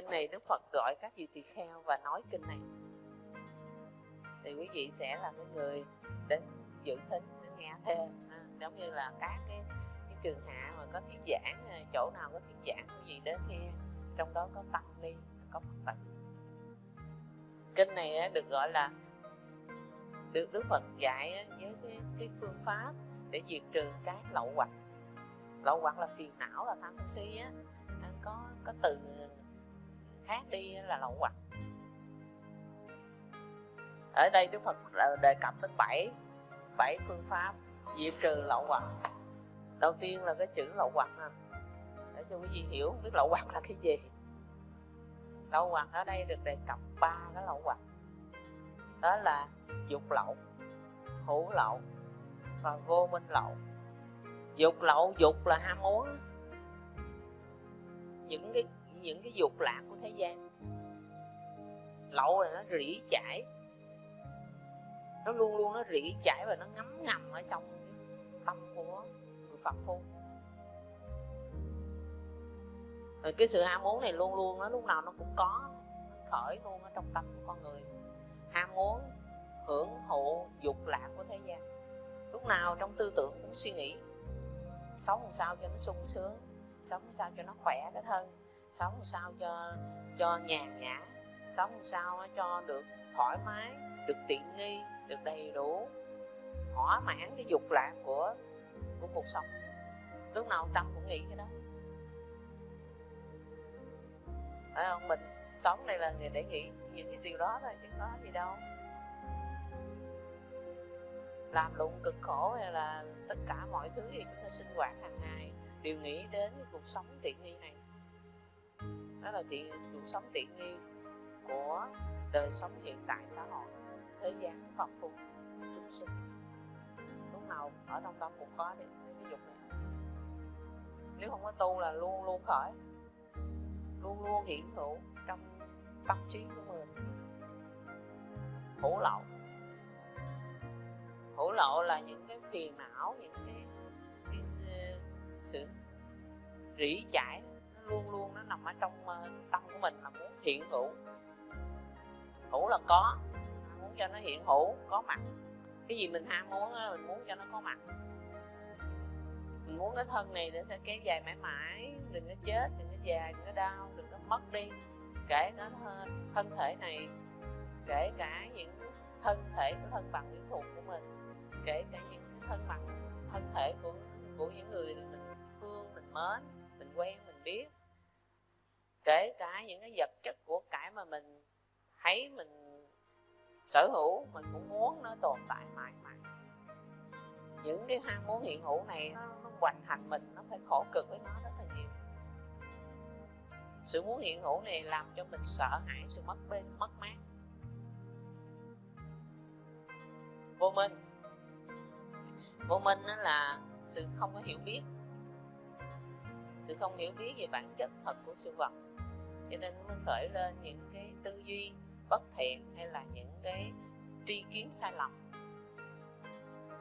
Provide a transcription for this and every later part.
kinh này đức phật gọi các vị tỳ kheo và nói kinh này. Thì quý vị sẽ là cái người đến dự thính đến nghe thêm. Giống như là các cái, cái trường hạ mà có thuyết giảng ờ, chỗ nào có thuyết giảng quý vị đến nghe. Trong đó có tăng ni có phật tử kinh này được gọi là được đức phật dạy với cái, cái phương pháp để diệt trừ các lậu hoặc lậu hoặc là phiền não là tham sân si á. Có có từ khác đi là lậu hoặc ở đây đức phật đề cập đến bảy bảy phương pháp diệt trừ lậu hoặc. Đầu tiên là cái chữ lậu hoặc nè để cho quý vị hiểu biết lậu hoặc là cái gì. Lậu hoặc ở đây được đề cập ba cái lậu hoặc. Đó là dục lậu, hữu lậu và vô minh lậu. Dục lậu, dục là ham muốn. Những cái những cái dục lạc của thế gian. Lậu là nó rỉ chảy. Nó luôn luôn nó rỉ chảy và nó ngấm ngầm ở trong cái tâm của người phật phu rồi cái sự ham muốn này luôn luôn nó lúc nào nó cũng có, khởi luôn ở trong tâm của con người. Ham muốn, hưởng thụ dục lạc của thế gian. Lúc nào trong tư tưởng cũng suy nghĩ, sống làm sao cho nó sung sướng, sống làm sao cho nó khỏe cái thân sống sao cho cho nhàn nhã, sống sao cho được thoải mái, được tiện nghi, được đầy đủ, thỏa mãn cái dục lạc của của cuộc sống. Lúc nào tâm cũng nghĩ cái đó. Phải không? Mình sống này là người để nghĩ những cái điều đó thôi, chứ có gì đâu. Làm lụng cực khổ hay là tất cả mọi thứ gì chúng ta sinh hoạt hàng ngày đều nghĩ đến cái cuộc sống tiện nghi này nó là tiện cuộc sống tiện nghi của đời sống hiện tại xã hội thế gian phong phú chúng sinh. Lúc nào ở trong tâm cũng có được cái dục này. Nếu không có tu là luôn luôn khởi luôn luôn hiện hữu trong tâm trí của mình. Hữu lậu. Hữu lậu là những cái phiền não những cái, cái, ờ, sự rỉ chải luôn luôn nó nằm ở trong ờ, tâm của mình là muốn hiện hữu. Hữu là có muốn cho nó hiện hữu có mặt. Cái gì mình ham muốn đó, mình muốn cho nó có mặt. Mình muốn cái thân này nó sẽ kéo dài mãi mãi đừng có chết đừng có già đừng có đau đừng có mất đi. Kể cả thân thể này kể cả những thân thể của thân bằng quyến thuộc của mình kể cả những thân bằng thân thể của của những người mình thương mình mến mình quen mình biết kể cả những cái vật chất của cải mà mình thấy mình sở hữu mình cũng muốn nó tồn tại mãi mãi. Những cái ham muốn hiện hữu này nó, nó hoành hành mình nó phải khổ cực với nó rất là nhiều. Sự muốn hiện hữu này làm cho mình sợ hãi sự mất bên mất mát. Vô minh. Vô minh đó là sự không có hiểu biết sự không hiểu biết về bản chất thật của sự vật. Cho nên nó khởi lên những cái tư duy bất thiện hay là những cái tri kiến sai lầm.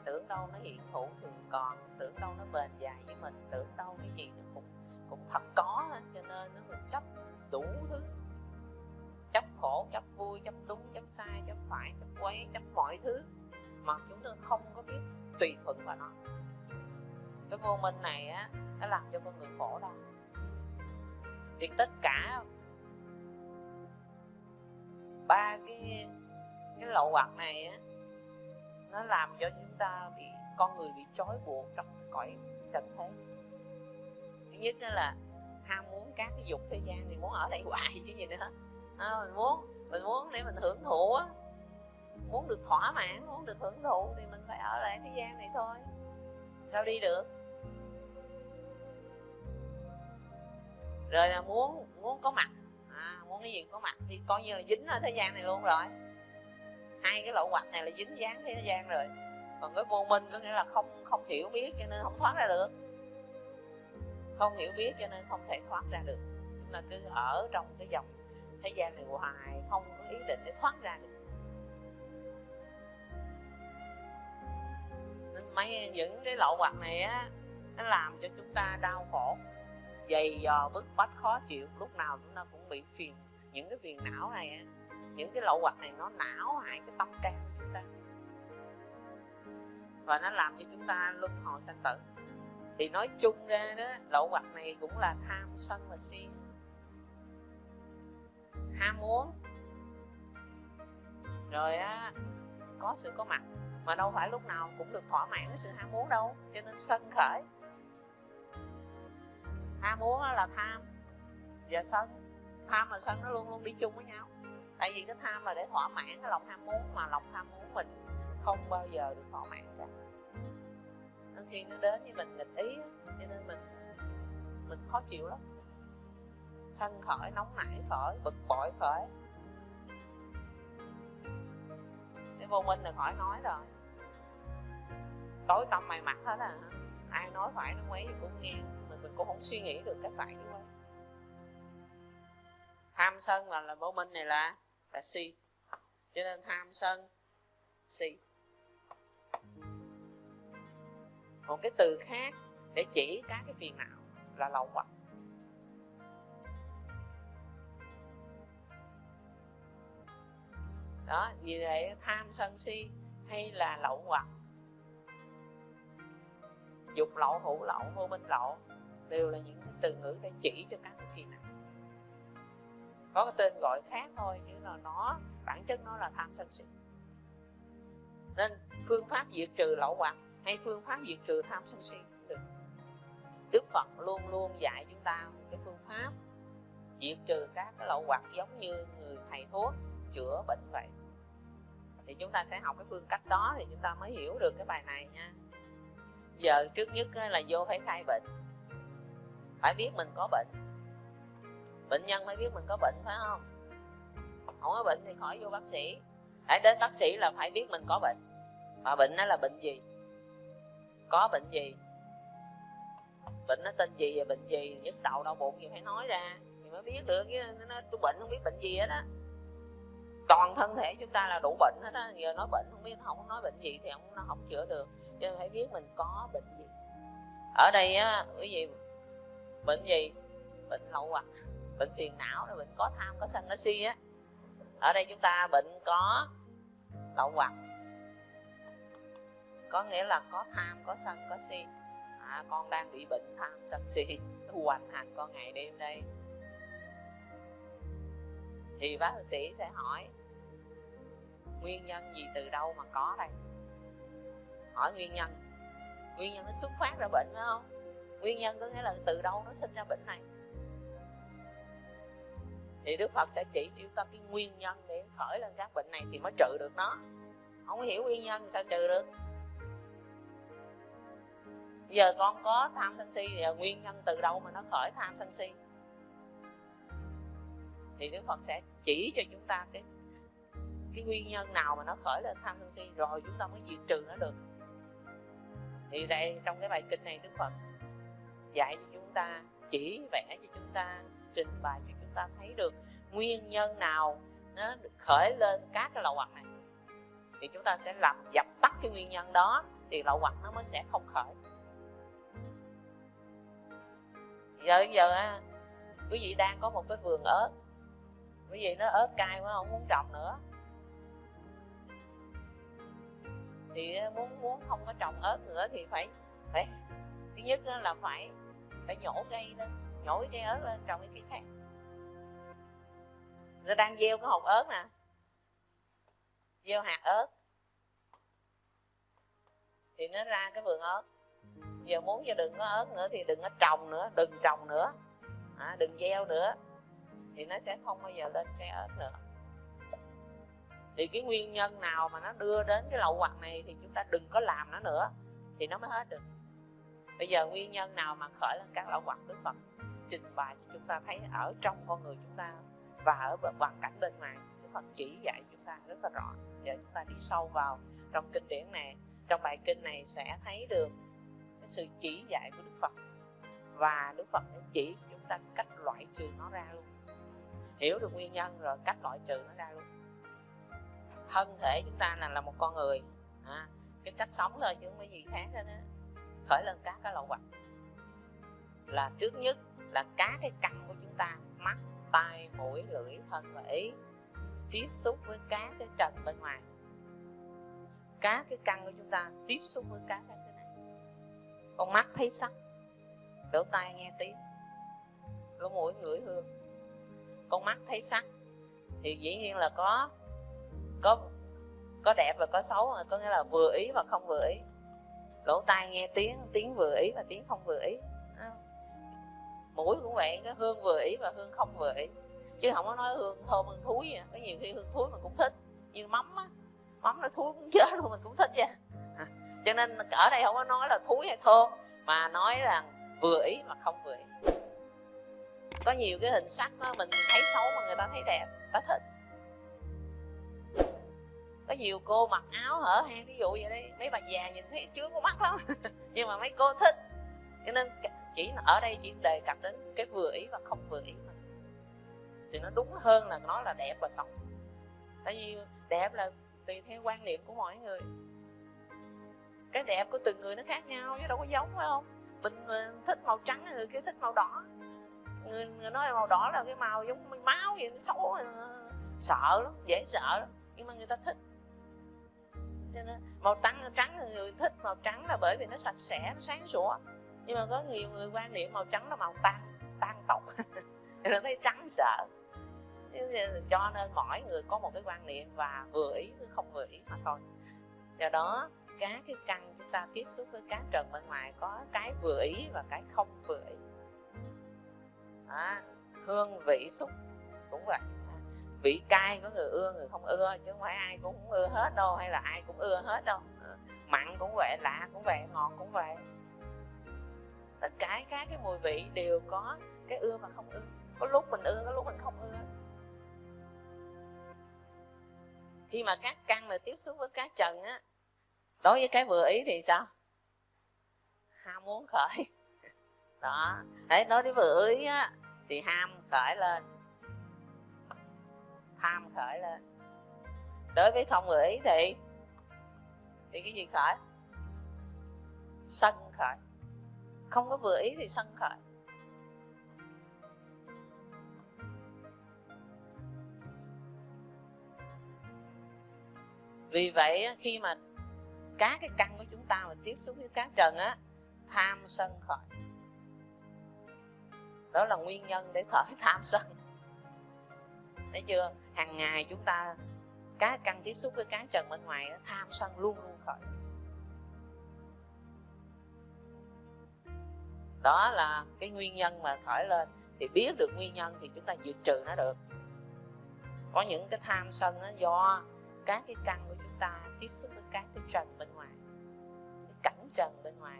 Tưởng đâu nó hiện hữu thường còn, tưởng đâu nó bền dài với mình, tưởng đâu cái gì nó cũng cũng thật có hết, cho nên nó mình chấp đủ thứ. Chấp khổ, chấp vui, chấp đúng, chấp sai, chấp phải, chấp quấy, chấp mọi thứ. Mà chúng ta không có biết tùy thuận vào nó cái vô minh này á nó làm cho con người khổ đâu thì tất cả ba cái cái lậu hoặc này á nó làm cho chúng ta bị con người bị trói buộc trong cõi trần thế. Thứ nhất đó là ham muốn các cái dục thế gian thì muốn ở đây hoài chứ gì nữa. À, mình muốn mình muốn để mình hưởng thụ á. Muốn được thỏa mãn muốn được hưởng thụ thì mình phải ở lại thế gian này thôi. Sao đi được? Rồi là muốn muốn có mặt. À, muốn cái gì có mặt thì coi như là dính ở thế gian này luôn rồi. Hai cái lậu hoặc này là dính dáng thế gian rồi. Còn cái vô minh có nghĩa là không không hiểu biết cho nên không thoát ra được. Không hiểu biết cho nên không thể thoát ra được. Chúng ta cứ ở trong cái dòng thế gian này hoài không có ý định để thoát ra được. Nên mấy những cái lậu hoặc này á nó làm cho chúng ta đau khổ dày dò, bức bách, khó chịu, lúc nào chúng ta cũng bị phiền. Những cái phiền não này những cái lậu hoặc này nó não hại cái tâm can của chúng ta. Và nó làm cho chúng ta luân hồi sanh tử. Thì nói chung ra đó, lậu hoặc này cũng là tham sân và si. Ham muốn. Rồi á, có sự có mặt. Mà đâu phải lúc nào cũng được thỏa mãn cái sự ham muốn đâu, cho nên sân khởi ham muốn là tham. Và sân, tham và sân nó luôn luôn đi chung với nhau. Tại vì cái tham là để thỏa mãn cái lòng ham muốn mà lòng tham muốn mình không bao giờ được thỏa mãn cả. Nên khi nó đến với mình nghịch ý cho nên mình mình khó chịu lắm. Sân khởi, nóng nảy khởi, bực bội khởi. Cái vô minh là khỏi nói rồi. Tối tâm mày mặt hết à. Ai nói phải, nó mấy thì cũng nghe mình cũng không suy nghĩ được cái phải cái vậy tham sân là là vô minh này là là si. Cho nên tham sân, si. Một cái từ khác để chỉ các cái phiền não là lậu hoặc đó, vì vậy tham sân si hay là lậu hoặc dục lậu, hữu lậu, vô minh lậu đều là những cái từ ngữ để chỉ cho các cái phiền não có cái tên gọi khác thôi, nhưng là nó, bản chất nó là tham sân si. Nên phương pháp diệt trừ lậu hoặc hay phương pháp diệt trừ tham sân si cũng được. Đức phật luôn luôn dạy chúng ta cái phương pháp diệt trừ các cái lậu hoặc giống như người thầy thuốc chữa bệnh vậy. Thì chúng ta sẽ học cái phương cách đó thì chúng ta mới hiểu được cái bài này nha. Giờ trước nhất là vô phải khai bệnh phải biết mình có bệnh. Bệnh nhân mới biết mình có bệnh, phải không? Không có bệnh thì khỏi vô bác sĩ. Hãy đến bác sĩ là phải biết mình có bệnh. Mà bệnh nó là bệnh gì? Có bệnh gì? Bệnh nó tên gì và bệnh gì? Nhức đầu, đau bụng gì phải nói ra thì mới biết được. Chứ nó tôi bệnh không biết bệnh gì hết á. Toàn thân thể chúng ta là đủ bệnh hết á. Giờ nói bệnh không biết, không nói bệnh gì thì không, nó không chữa được. Cho nên phải biết mình có bệnh gì. Ở đây á, quý vị bệnh gì? Bệnh lậu hoặc à? bệnh phiền não là bệnh có tham có sân có si á. Ở đây chúng ta bệnh có lậu hoặc. Có nghĩa là có tham có sân có si. À, con đang bị bệnh tham sân si. Hoành hành con ngày đêm đây. Thì bác sĩ sẽ hỏi nguyên nhân gì từ đâu mà có đây? Hỏi nguyên nhân. Nguyên nhân nó xuất phát ra bệnh phải không? Nguyên nhân có nghĩa là từ đâu nó sinh ra bệnh này. Thì đức phật sẽ chỉ cho chúng ta cái nguyên nhân để khởi lên các bệnh này thì mới trừ được nó. Không hiểu nguyên nhân thì sao trừ được? Giờ con có tham sân si thì nguyên nhân từ đâu mà nó khởi tham sân si? Thì đức phật sẽ chỉ cho chúng ta cái cái nguyên nhân nào mà nó khởi lên tham sân si, rồi chúng ta mới diệt trừ nó được. Thì đây, trong cái bài kinh này đức phật dạy cho chúng ta, chỉ vẽ cho chúng ta, trình bày cho chúng ta thấy được nguyên nhân nào nó được khởi lên các cái lậu hoặc này. Thì chúng ta sẽ làm dập tắt cái nguyên nhân đó, thì lậu hoặc nó mới sẽ không khởi. Giờ giờ quý vị đang có một cái vườn ớt. Quý vị nó ớt cay quá, không muốn trồng nữa. Thì muốn muốn không có trồng ớt nữa thì phải phải, thứ nhất là phải phải nhổ cây lên nhổ cái cây ớt lên trồng cái cây khác. Nó đang gieo cái hột ớt nè. Gieo hạt ớt. Thì nó ra cái vườn ớt. Giờ muốn cho đừng có ớt nữa thì đừng có trồng nữa đừng trồng nữa. À, đừng gieo nữa. Thì nó sẽ không bao giờ lên cây ớt nữa. Thì cái nguyên nhân nào mà nó đưa đến cái lậu hoặc này thì chúng ta đừng có làm nó nữa thì nó mới hết được bây giờ nguyên nhân nào mà khởi lên các lậu hoặc đức phật trình bày cho chúng ta thấy ở trong con người chúng ta và ở hoàn cảnh bên ngoài? Đức phật chỉ dạy chúng ta rất là rõ. Giờ chúng ta đi sâu vào trong kinh điển này. Trong bài kinh này sẽ thấy được cái sự chỉ dạy của đức phật. Và đức phật đã chỉ chúng ta cách loại trừ nó ra luôn. Hiểu được nguyên nhân rồi cách loại trừ nó ra luôn. Thân thể chúng ta là là một con người. À, cái cách sống thôi chứ không có gì khác hết á khởi lên các cái lậu hoặc là trước nhất là các cái căn của chúng ta, mắt, tai, mũi, lưỡi, thân và ý, tiếp xúc với các cái trần bên ngoài. Các cái căn của chúng ta tiếp xúc với các cái này. Con mắt thấy sắc lỗ tai nghe tiếng, lỗ mũi ngửi hương. Con mắt thấy sắc thì dĩ nhiên là có có có đẹp và có xấu, có nghĩa là vừa ý và không vừa ý lỗ tai nghe tiếng tiếng vừa ý và tiếng không vừa ý. Mũi cũng vậy cái hương vừa ý và hương không vừa ý. Chứ không có nói hương thơm hương thúi vậy. có nhiều khi hương thúi mình cũng thích. Như mắm á mắm nó thúi cũng chết luôn mình cũng thích vậy à, cho nên ở đây không có nói là thúi hay thơm mà nói là vừa ý mà không vừa ý. Có nhiều cái hình sắc đó mình thấy xấu mà người ta thấy đẹp ta thích nhiều cô mặc áo hở hang ví dụ vậy đi. Mấy bà già nhìn thấy chướng có mắt lắm. Nhưng mà mấy cô thích. Cho nên chỉ ở đây chỉ đề cập đến cái vừa ý và không vừa ý mà. Thì nó đúng hơn là nó là đẹp và xấu. Tại vì đẹp là tùy theo quan niệm của mọi người. Cái đẹp của từng người nó khác nhau chứ đâu có giống phải không? Mình, thích màu trắng người kia thích màu đỏ. Người, người nói màu đỏ là cái màu giống máu vậy nó xấu à, sợ lắm dễ sợ lắm. Nhưng mà người ta thích cho nên màu trắng trắng người thích màu trắng là bởi vì nó sạch sẽ, nó sáng sủa. Nhưng mà có nhiều người quan niệm màu trắng là màu tan tan tộc. Nó thấy trắng sợ. Cho nên mỗi người có một cái quan niệm và vừa ý không vừa ý mà thôi. Do đó, các cái căn chúng ta tiếp xúc với các trần bên ngoài có cái vừa ý và cái không vừa ý. Đó. hương vị xúc cũng vậy vị cay, có người ưa, người không ưa, chứ không phải ai cũng ưa hết đâu, hay là ai cũng ưa hết đâu. Ờ, mặn cũng vậy, lạ cũng vậy, ngọt cũng vậy. Tất cả các cái mùi vị đều có cái ưa và không ưa. Có lúc mình ưa, có lúc mình không ưa. Khi mà các căn mà tiếp xúc với các trần á, đối với cái vừa ý thì sao? Ham muốn khởi. Đó. Đấy nói đến vừa ý á, thì ham khởi lên tham khởi lên. Đối với không vừa ý thì thì cái gì khởi? Sân khởi. Không có vừa ý thì sân khởi. Vì vậy khi mà các cái căn của chúng ta mà tiếp xúc với các trần á, tham sân khởi. Đó là nguyên nhân để khởi tham sân. Thấy chưa? Hàng ngày chúng ta, cá căn tiếp xúc với các trần bên ngoài tham sân luôn luôn khởi. Đó là cái nguyên nhân mà khởi lên. Thì biết được nguyên nhân thì chúng ta diệt trừ nó được. Có những cái tham sân nó do các cái căn của chúng ta tiếp xúc với các cái trần bên ngoài, cái cảnh trần bên ngoài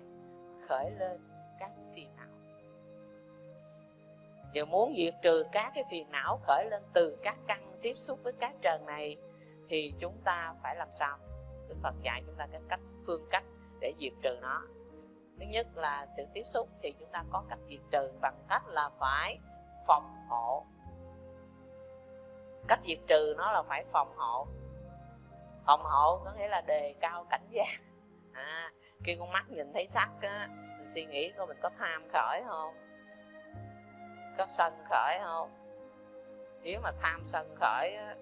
khởi lên các phiền não. Giờ muốn diệt trừ các cái phiền não khởi lên từ các căn tiếp xúc với các trần này thì chúng ta phải làm sao? Đức phật dạy chúng ta cái cách phương cách để diệt trừ nó. Thứ nhất là sự tiếp xúc thì chúng ta có cách diệt trừ bằng cách là phải phòng hộ. Cách diệt trừ nó là phải phòng hộ. Phòng hộ có nghĩa là đề cao cảnh giác. À, khi con mắt nhìn thấy sắc á mình suy nghĩ coi mình có tham khởi không? Có sân khởi không? Nếu mà tham sân khởi á,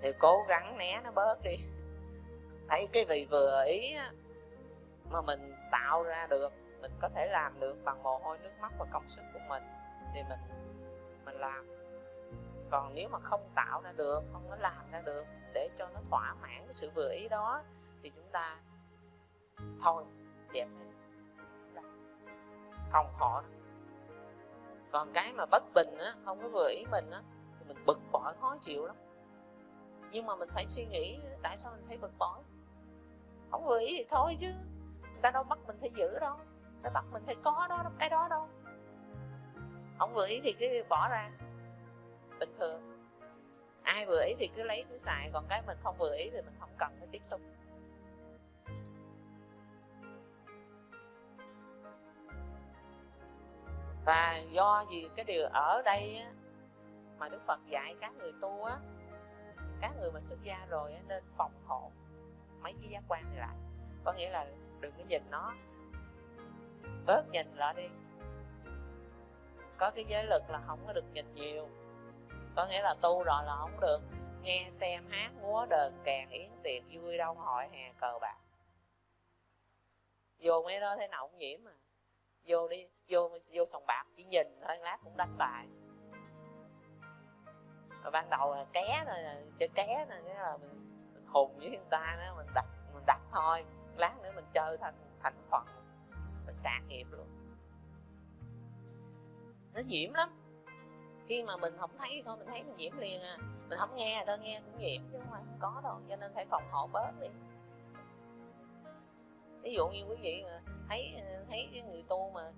thì cố gắng né nó bớt đi. Thấy cái vì vừa ý á, mà mình tạo ra được mình có thể làm được bằng mồ hôi nước mắt và công sức của mình thì mình mình làm. Còn nếu mà không tạo ra được không có làm ra được để cho nó thỏa mãn cái sự vừa ý đó thì chúng ta thôi dẹp đi không họ còn cái mà bất bình á, không có vừa ý mình á, thì mình bực bội, khó chịu lắm. Nhưng mà mình phải suy nghĩ, tại sao mình phải bực bội? Không vừa ý thì thôi chứ, người ta đâu bắt mình phải giữ đâu, người ta bắt mình phải có đó, cái đó đâu. Không vừa ý thì cứ bỏ ra. Bình thường, ai vừa ý thì cứ lấy cứ xài, còn cái mình không vừa ý thì mình không cần phải tiếp xúc. Do gì cái điều ở đây á, mà đức phật dạy các người tu á các người mà xuất gia rồi á, nên phòng hộ mấy cái giác quan này lại. Có nghĩa là đừng có nhìn nó bớt nhìn lại đi. Có cái giới lực là không có được nhìn nhiều. Có nghĩa là tu rồi là không được. Nghe xem hát múa đờn kèn yến tiệc vui đông hội hè cờ bạc. Vô mấy đó thế nào cũng nhiễm mà. Vô đi vô vô sòng bạc chỉ nhìn thôi lát cũng đánh bài rồi ban đầu là ké rồi chơi ké rồi nghĩa là mình, mình hùng với người ta đó mình đặt mình đặt thôi. Lát nữa mình chơi thành thành phần mình sạc nghiệp luôn. Nó nhiễm lắm. Khi mà mình không thấy thôi mình thấy mình nhiễm liền à. Mình không nghe thôi nghe cũng nhiễm chứ không phải không có đâu cho nên phải phòng hộ bớt đi. Ví dụ như quý vị mà thấy à, thấy cái người tu mà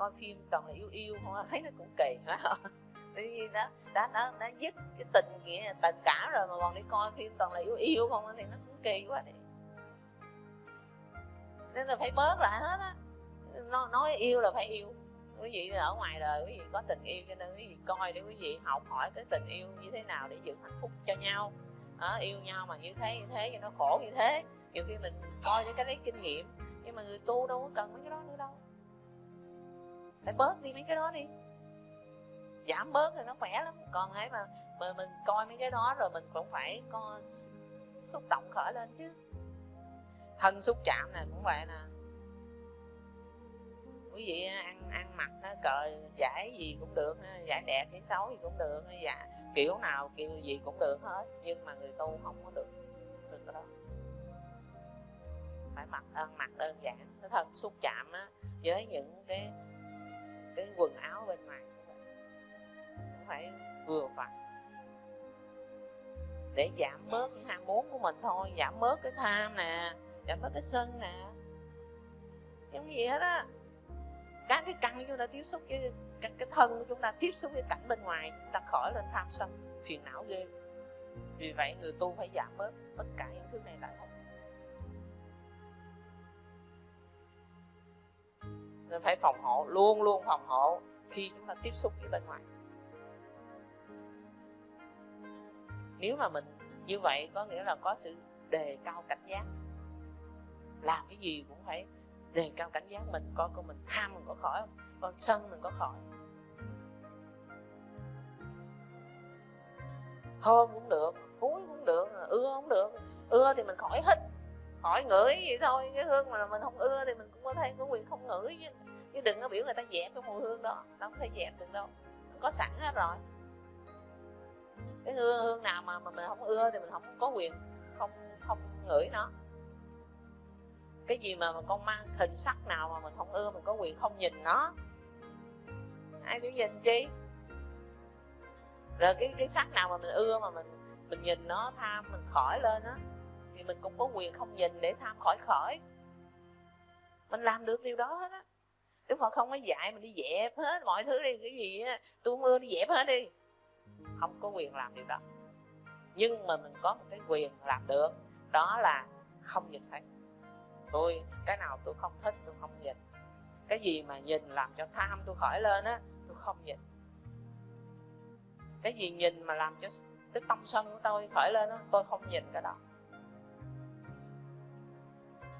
coi phim toàn là yêu yêu không thấy nó cũng kỳ phải không đi đó đã đã đã dứt cái tình nghĩa tình cảm rồi mà còn đi coi phim toàn là yêu yêu không thì nó cũng kỳ quá đi nên là phải bớt lại hết á. Nói, nói yêu là phải yêu. Quý vị ở ngoài đời quý vị có tình yêu cho nên quý vị coi để quý vị học hỏi cái tình yêu như thế nào để giữ hạnh phúc cho nhau. À, yêu nhau mà như thế như thế cho nó khổ như thế. Nhiều khi mình coi để cái lấy kinh nghiệm nhưng mà người tu đâu có cần mấy cái đó nữa đâu phải bớt đi mấy cái đó đi. Giảm bớt thì nó khỏe lắm. Còn ấy mà mà mình coi mấy cái đó rồi mình cũng phải có xúc động khởi lên chứ. Thân xúc chạm này cũng vậy nè. Quý vị ăn ăn mặc nó cờ giải gì cũng được, giải đẹp hay xấu gì cũng được dạ kiểu nào, kiểu gì cũng được hết. Nhưng mà người tu không có được được cái đó. Phải mặc, ăn mặc đơn giản. Cái thân xúc chạm á, với những cái cái quần áo bên ngoài cũng phải vừa phải để giảm bớt những ham muốn của mình thôi giảm bớt cái tham nè giảm bớt cái sân nè. Giống gì hết á. Các cái căn chúng ta tiếp xúc với cái, cái thân của chúng ta tiếp xúc với cảnh bên ngoài chúng ta khỏi lên tham sân phiền não ghê. Vì vậy người tu phải giảm bớt tất cả những thứ này lại không nên phải phòng hộ, luôn luôn phòng hộ khi chúng ta tiếp xúc với bên ngoài nếu mà mình như vậy, có nghĩa là có sự đề cao cảnh giác. Làm cái gì cũng phải đề cao cảnh giác mình, coi con mình tham mình có khỏi không? Con sân mình có khỏi hôn cũng được húi cũng được ưa cũng được. Ưa thì mình khỏi hít khỏi ngửi vậy thôi cái hương mà mình không ưa thì mình cũng có thể có quyền không ngửi chứ, chứ đừng có biểu người ta dẹp cái mùi hương đó đâu có thể dẹp được đâu có sẵn hết rồi. Cái hương hương nào mà, mà mình không ưa thì mình không có quyền không không ngửi nó. Cái gì mà, mà con mang hình sắc nào mà mình không ưa mình có quyền không nhìn nó. Ai biểu nhìn chi? Rồi cái cái sắc nào mà mình ưa mà mình mình nhìn nó tham mình khỏi lên á thì mình cũng có quyền không nhìn để tham khỏi khỏi. Mình làm được điều đó hết á. Đức Phật không có dạy mình đi dẹp hết mọi thứ đi cái gì á tôi mưa đi dẹp hết đi. Không có quyền làm điều đó. Nhưng mà mình có một cái quyền làm được đó là không nhìn thấy. Tôi cái nào tôi không thích tôi không nhìn. Cái gì mà nhìn làm cho tham tôi khỏi lên á tôi không nhìn. Cái gì nhìn mà làm cho cái tâm sân của tôi khởi lên đó, tôi không nhìn cái đó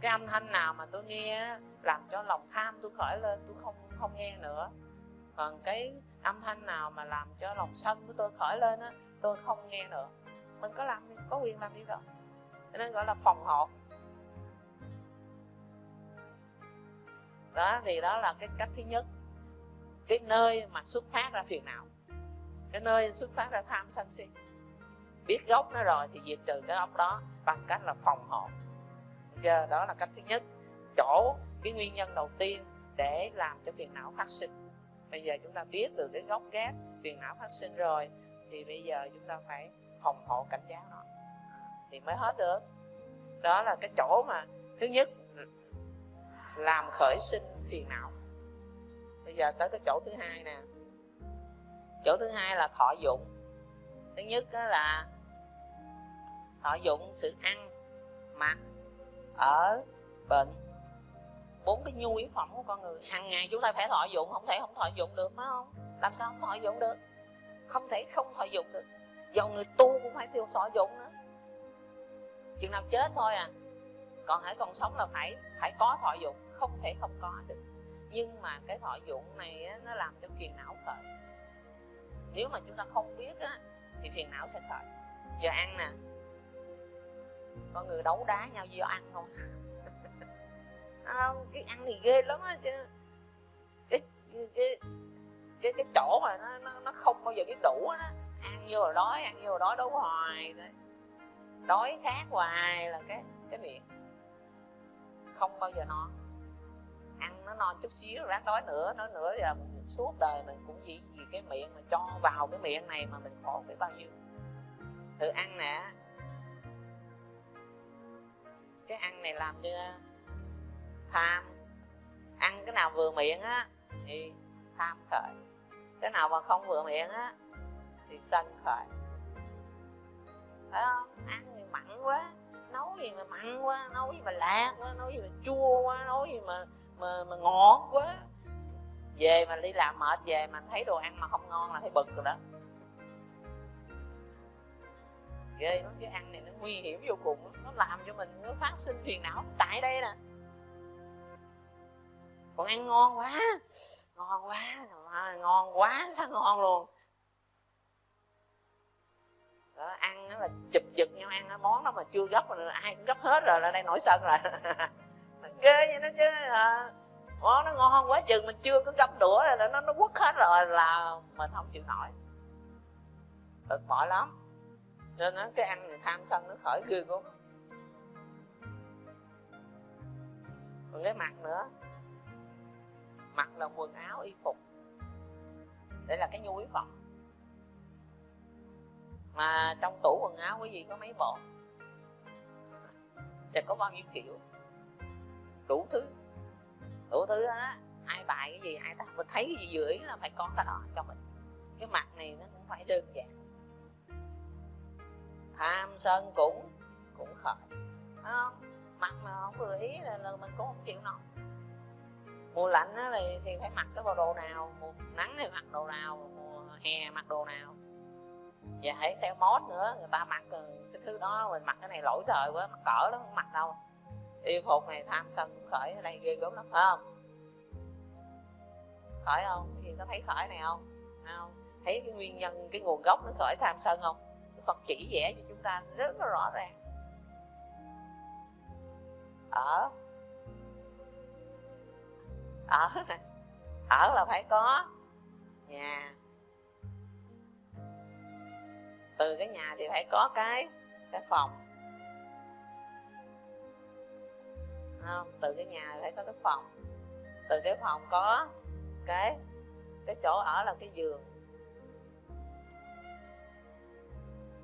cái âm thanh nào mà tôi nghe làm cho lòng tham tôi khởi lên, tôi không không nghe nữa. Còn cái âm thanh nào mà làm cho lòng sân của tôi khởi lên á, tôi không nghe nữa. Mình có làm, có quyền làm đi đó. Nên gọi là phòng hộ. Đó, thì đó là cái cách thứ nhất. Cái nơi mà xuất phát ra phiền não. Cái nơi xuất phát ra tham sân si. Biết gốc nó rồi thì diệt trừ cái gốc đó bằng cách là phòng hộ trigger đó là cách thứ nhất. Chỗ, cái nguyên nhân đầu tiên để làm cho phiền não phát sinh. Bây giờ chúng ta biết được cái gốc gác phiền não phát sinh rồi, thì bây giờ chúng ta phải phòng hộ cảnh giác nó. Thì mới hết được. Đó là cái chỗ mà thứ nhất, làm khởi sinh phiền não. Bây giờ tới cái chỗ thứ hai nè. Chỗ thứ hai là thọ dụng. Thứ nhất đó là thọ dụng, sự ăn, mặc ở bệnh bốn cái nhu yếu phẩm của con người. Hàng ngày chúng ta phải thọ dụng không thể không thọ dụng được phải không? Làm sao không thọ dụng được? Không thể không thọ dụng được. Dầu người tu cũng phải tiêu thọ dụng nữa. Chừng nào chết thôi à. Còn hãy còn sống là phải phải có thọ dụng không thể không có được. Nhưng mà cái thọ dụng này á, nó làm cho phiền não khởi. Nếu mà chúng ta không biết á, thì phiền não sẽ khởi. Giờ ăn nè con người đấu đá nhau do ăn không? À, cái ăn thì ghê lắm á chứ cái cái cái cái chỗ mà nó nó, nó không bao giờ biết đủ á. Ăn vô rồi đói ăn vô rồi đói đấu hoài đói khát hoài là cái cái miệng. Không bao giờ no. Ăn nó no chút xíu ráng đói nữa nói nữa là suốt đời mình cũng vì vì cái miệng mà cho vào cái miệng này mà mình khổ biết bao nhiêu. Thử ăn nè cái ăn này làm cho ờ, tham. Ăn cái nào vừa miệng á thì tham khởi. Cái nào mà không vừa miệng á thì sân khởi. Phải không? Ăn thì mặn quá nấu gì mà mặn quá nấu gì mà lạc quá nấu gì mà chua quá nấu gì mà mà, mà ngọt quá. Về mà đi làm mệt về mà thấy đồ ăn mà không ngon là thấy bực rồi đó ghê lắm cái ăn này nó nguy hiểm vô cùng nó làm cho mình nó phát sinh phiền não tại đây nè. Còn ăn ngon quá ngon quá ngon quá sao ngon luôn. Đó, ăn là chụp giật nhau ăn đó, món đó mà chưa gấp rồi ai cũng gấp hết rồi là đây nổi sân rồi. Ghê vậy đó chứ à, món nó ngon quá chừng mình chưa có gấp đũa rồi nó nó quất hết rồi là mình không chịu nổi. Thật mỏi lắm nên nó cái ăn tham sân nó khởi ghê luôn còn cái mặt nữa. Mặt là quần áo, y phục. Đây là cái nhu yếu phẩm. Mà trong tủ quần áo quý vị có mấy bộ? Và có bao nhiêu kiểu? Đủ thứ. Đủ thứ á. Ai bài cái gì, ai ta mình thấy cái gì dưới là phải có cái đó cho mình. Cái mặt này nó cũng phải đơn giản tham sân cũng cũng khởi không? Mặt mà không vừa ý là, là mình cũng không chịu nổi. Mùa lạnh á thì, thì phải mặc cái bộ đồ nào? Mùa nắng thì mặc đồ nào? Mùa hè mặc đồ nào? Và hãy theo mốt nữa người ta mặc cái thứ đó mình mặc cái này lỗi thời quá mặc cỡ lắm không mặc đâu. Y phục này tham sân cũng khởi ở đây ghê gớm lắm phải không? Khởi không? Cái gì có thấy khởi này không? Không thấy cái nguyên nhân cái nguồn gốc nó khởi tham sân không? Phật chỉ vẽ cho ta rất là rõ ràng. Ở ở ở là phải có nhà. Từ cái nhà thì phải có cái cái phòng. Không? từ cái nhà phải có cái phòng. Từ cái phòng có cái cái chỗ ở là cái giường.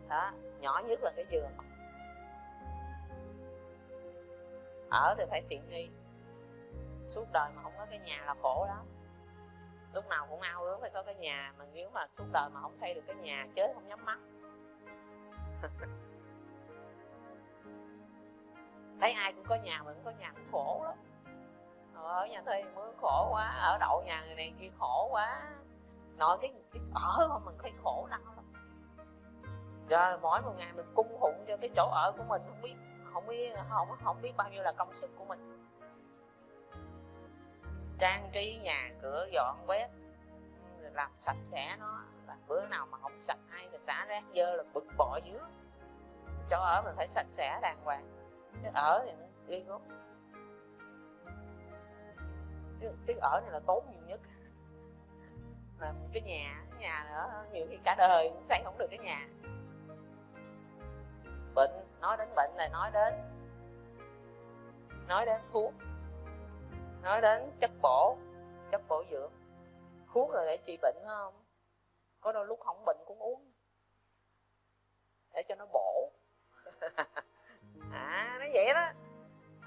Đó nhỏ nhất là cái giường. Ở thì phải tiện nghi. Suốt đời mà không có cái nhà là khổ đó lúc nào cũng ao ước phải có cái nhà mà nếu mà suốt đời mà không xây được cái nhà chết không nhắm mắt. Thấy ai cũng có nhà mình có nhà cũng khổ lắm. Ở nhà thuê mưa khổ quá ở đậu nhà người này kia khổ quá. Nói cái, cái ở mà mình thấy khổ lắm rồi mỗi một ngày mình cung phụng cho cái chỗ ở của mình không biết không biết không không biết bao nhiêu là công sức của mình. Trang trí nhà cửa dọn quét làm sạch sẽ nó. Và bữa nào mà không sạch hay là xả rác dơ là bực bội dữ chỗ ở mình phải sạch sẽ đàng hoàng. Cái ở thì nó đi gốc cái, ở này là tốn nhiều nhất. Mà cái nhà cái nhà nữa nhiều khi cả đời cũng xây không được cái nhà bệnh nói đến bệnh là nói đến nói đến thuốc nói đến chất bổ chất bổ dưỡng. Thuốc là để trị bệnh không? Có đôi lúc không bệnh cũng uống để cho nó bổ. À nó vậy đó.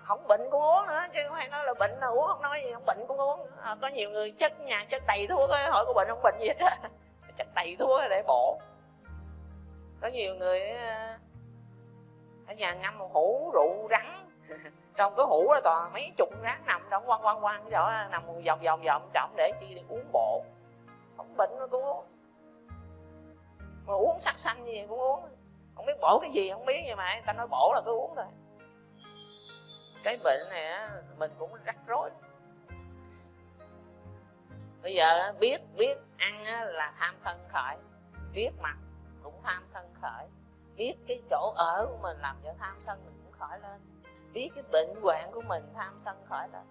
Không bệnh cũng uống nữa chứ không phải nói là bệnh là uống không nói gì không bệnh cũng uống à, có nhiều người chất nhà chất đầy thuốc ấy, hỏi có bệnh không bệnh gì hết chất đầy thuốc để bổ. Có nhiều người ở nhà ngâm một hũ rượu rắn. Trong cái hũ đó toàn mấy chục rắn nằm trong quăng quăng quăng cái chỗ nằm vòng vòng vòng trọng để chi để uống bộ. Không bệnh nó cũng uống. Mà uống sắc xanh gì cũng uống. Không biết bổ cái gì, không biết nhưng mà, người ta nói bổ là cứ uống thôi. Cái bệnh này á, mình cũng rắc rối. Bây giờ biết biết ăn là tham sân khởi. Biết mặt cũng tham sân khởi biết cái chỗ ở của mình làm cho tham sân mình cũng khỏi lên. Biết cái bệnh hoạn của mình tham sân khỏi lên.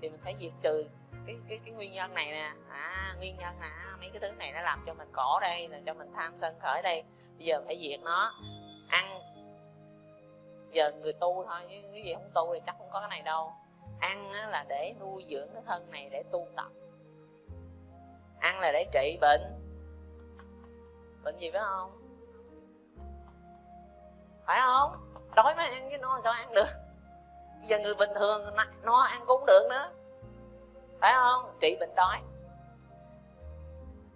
Thì mình phải diệt trừ cái cái cái nguyên nhân này nè. À nguyên nhân nè, mấy cái thứ này nó làm cho mình cổ đây là cho mình tham sân khởi đây. Bây giờ phải diệt nó. Ăn. Giờ người tu thôi, chứ cái gì không tu thì chắc không có cái này đâu. Ăn là để nuôi dưỡng cái thân này để tu tập. Ăn là để trị bệnh. Bệnh gì phải không? Phải không? Đói mới ăn chứ no sao ăn được? Bây giờ người bình thường no ăn cũng được nữa. Phải không? Trị bệnh đói.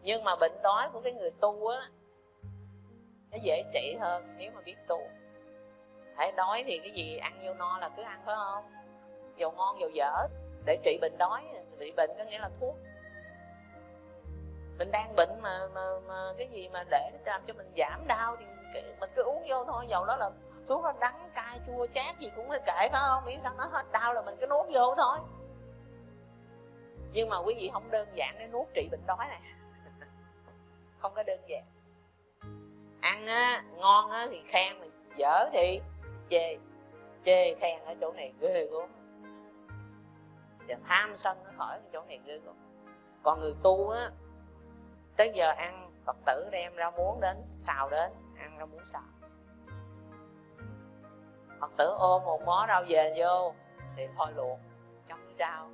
Nhưng mà bệnh đói của cái người tu á nó dễ trị hơn nếu mà biết tu. Hãy đói thì cái gì ăn vô no là cứ ăn phải không? Dầu ngon dầu dở. Để trị bệnh đói trị bệnh có nghĩa là thuốc. Mình đang bệnh mà, mà, mà cái gì mà để làm cho mình giảm đau thì mình cứ uống vô thôi, dầu đó là thuốc nó đắng cay, chua, chát gì cũng phải kệ phải không? Miễn sao nó hết đau là mình cứ nuốt vô thôi. Nhưng mà quý vị không đơn giản để nuốt trị bệnh đói này. Không có đơn giản. Ăn á, ngon á thì khen, mà dở thì chê chê khen ở chỗ này ghê gớm. Và tham sân nó khỏi ở chỗ này ghê gớm. Còn người tu á, tới giờ ăn, phật tử đem ra muốn đến, xào đến ra muốn xào phật tử ôm một mó rau về vô thì thôi luộc trong rau.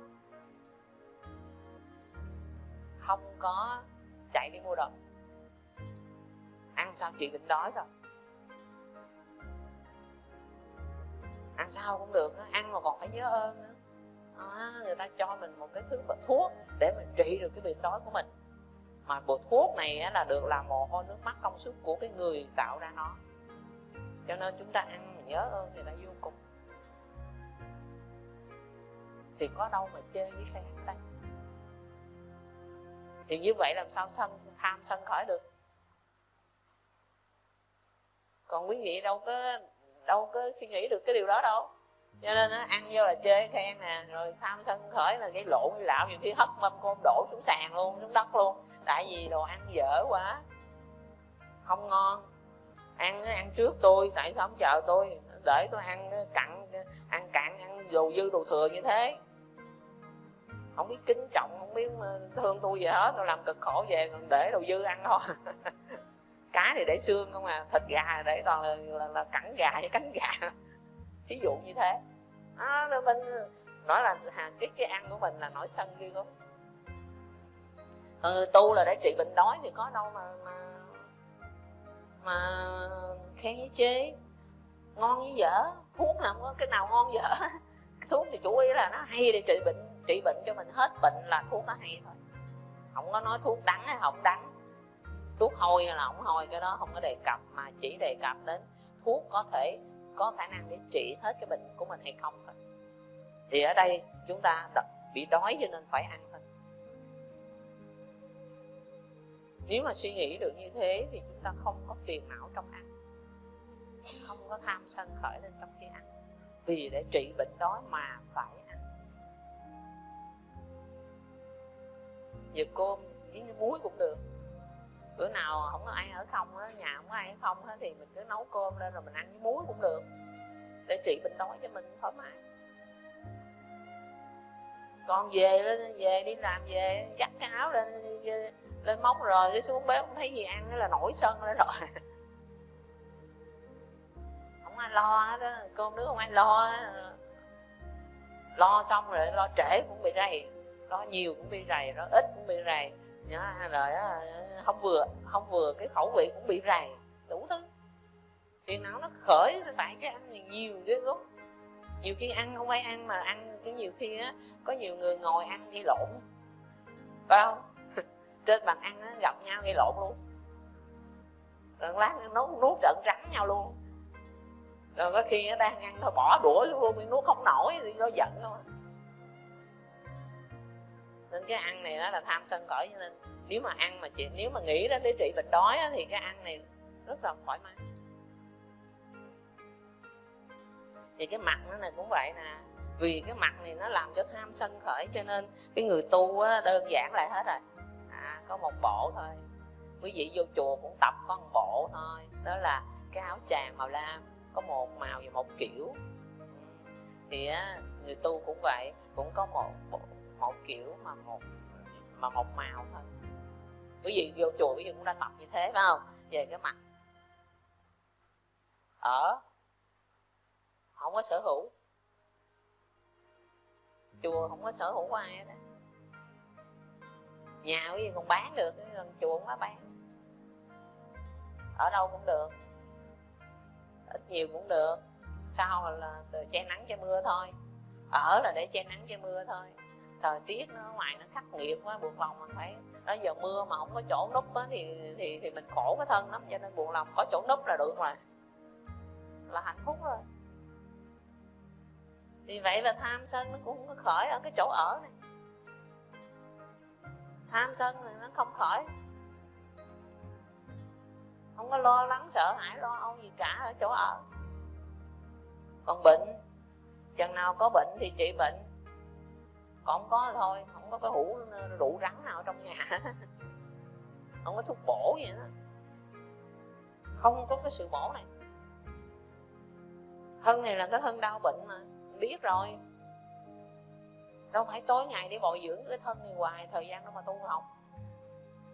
Không có chạy đi mua đồ. Ăn sao chị định đói rồi. Ăn sao cũng được ăn mà còn phải nhớ ơn nữa à, người ta cho mình một cái thứ thuốc để mình trị được cái bệnh đói của mình mà bộ thuốc này là được làm mồ hôi nước mắt công sức của cái người tạo ra nó. Cho nên chúng ta ăn nhớ ơn người ta vô cùng. Thì có đâu mà chơi với khen đây thì như vậy làm sao sân, tham sân khỏi được? Còn quý vị đâu có đâu có suy nghĩ được cái điều đó đâu. Cho nên nó ăn vô là chơi khen nè, rồi tham sân khởi là cái lộn cái lạo nhiều khi hất mâm côn đổ xuống sàn luôn, xuống đất luôn tại vì đồ ăn dở quá. Không ngon. Ăn ăn trước tôi tại sao không chờ tôi? Để tôi ăn cặn ăn cạn ăn đồ dư đồ thừa như thế. Không biết kính trọng không biết ờ, thương tôi gì hết tôi làm cực khổ về còn để đồ dư ăn thôi. Cá thì để xương không à thịt gà để toàn là, là, là cẳng gà với cánh gà. Ví dụ như thế. À, mình nói là cái cái ăn của mình là nổi sân ghê lắm ừ, tu là để trị bệnh đói thì có đâu mà mà mà khen với chế ngon với dở thuốc nào có cái nào ngon dở. Thuốc thì chủ yếu là nó hay để trị bệnh trị bệnh cho mình. Hết bệnh là thuốc nó hay thôi. Không có nói thuốc đắng hay không đắng. Thuốc hôi hay là không hôi cái đó không có đề cập mà chỉ đề cập đến thuốc có thể có khả năng để trị hết cái bệnh của mình hay không thôi. Thì ở đây chúng ta bị đói cho nên phải ăn nếu mà suy nghĩ được như thế thì chúng ta không có phiền não trong ăn. Không có tham sân khởi lên trong khi ăn. Vì để trị bệnh đói mà phải ăn. Giờ cơm với muối cũng được. Bữa nào không có ai ở không á, nhà không có ai ở không á, thì mình cứ nấu cơm lên rồi mình ăn với muối cũng được. Để trị bệnh đói cho mình thoải mái. Con về lên, về đi làm về, dắt cái áo lên lên móng rồi, cái xuống bếp không thấy gì ăn là nổi sân lên rồi. Không ai lo hết đó cơm nước không ai lo đó. lo xong rồi, lo trễ cũng bị rầy, lo nhiều cũng bị rầy, lo ít cũng bị rầy. Nhớ rồi đó không vừa không vừa cái khẩu vị cũng bị rầy, đủ thứ. Phiền não nó khởi tại cái ăn này nhiều ghê gớm. Nhiều khi ăn không phải ăn mà ăn, cái nhiều khi á, có nhiều người ngồi ăn gây lộn. Phải không? Trên bàn ăn á, gặp nhau gây lộn luôn. Rồi lát nó nuốt trận rắn nhau luôn. Rồi có khi nó đang ăn thôi bỏ đũa luôn nuốt không nổi thì nó giận thôi. Nên cái ăn này đó là tham sân cõi cho nên nếu mà ăn mà chị nếu mà nghĩ đó để trị bệnh đói á, thì cái ăn này rất là thoải mái. Thì cái mặt nó này cũng vậy nè. Vì cái mặt này nó làm cho tham sân khởi cho nên cái người tu đó, đơn giản lại hết rồi có một bộ thôi. Quý vị vô chùa cũng tập có một bộ thôi. Đó là cái áo tràng màu lam, có một màu và một kiểu. Thì người tu cũng vậy, cũng có một bộ, một kiểu mà một mà một màu thôi. Quý vị vô chùa quý vị cũng đã tập như thế, phải không? Về cái mặt ở, không có sở hữu. Chùa không có sở hữu của ai hết nhà quý vị còn bán được gần chùa không có bán. Ở đâu cũng được. Ít nhiều cũng được. Sau là che nắng che mưa thôi. Ở là để che nắng che mưa thôi. Thời tiết nó ngoài nó khắc nghiệt quá, buộc lòng mình phải. Nó giờ mưa mà không có chỗ núp á thì thì thì mình khổ cái thân lắm, cho nên buồn lòng có chỗ núp là được rồi. Là hạnh phúc rồi. Vì vậy là tham sân nó cũng khởi ở cái chỗ ở này tham sân thì nó không khởi không có lo lắng, sợ hãi, lo âu gì cả ở chỗ ở. Còn bệnh, chừng nào có bệnh thì trị bệnh. Còn không có thôi, không có cái hũ, rượu rắn nào trong nhà. Không có thuốc bổ gì đó không có cái sự bổ này. Thân này là cái thân đau bệnh mà. Biết rồi đâu phải tối ngày để bồi dưỡng cái thân này hoài, thời gian đâu mà tu học.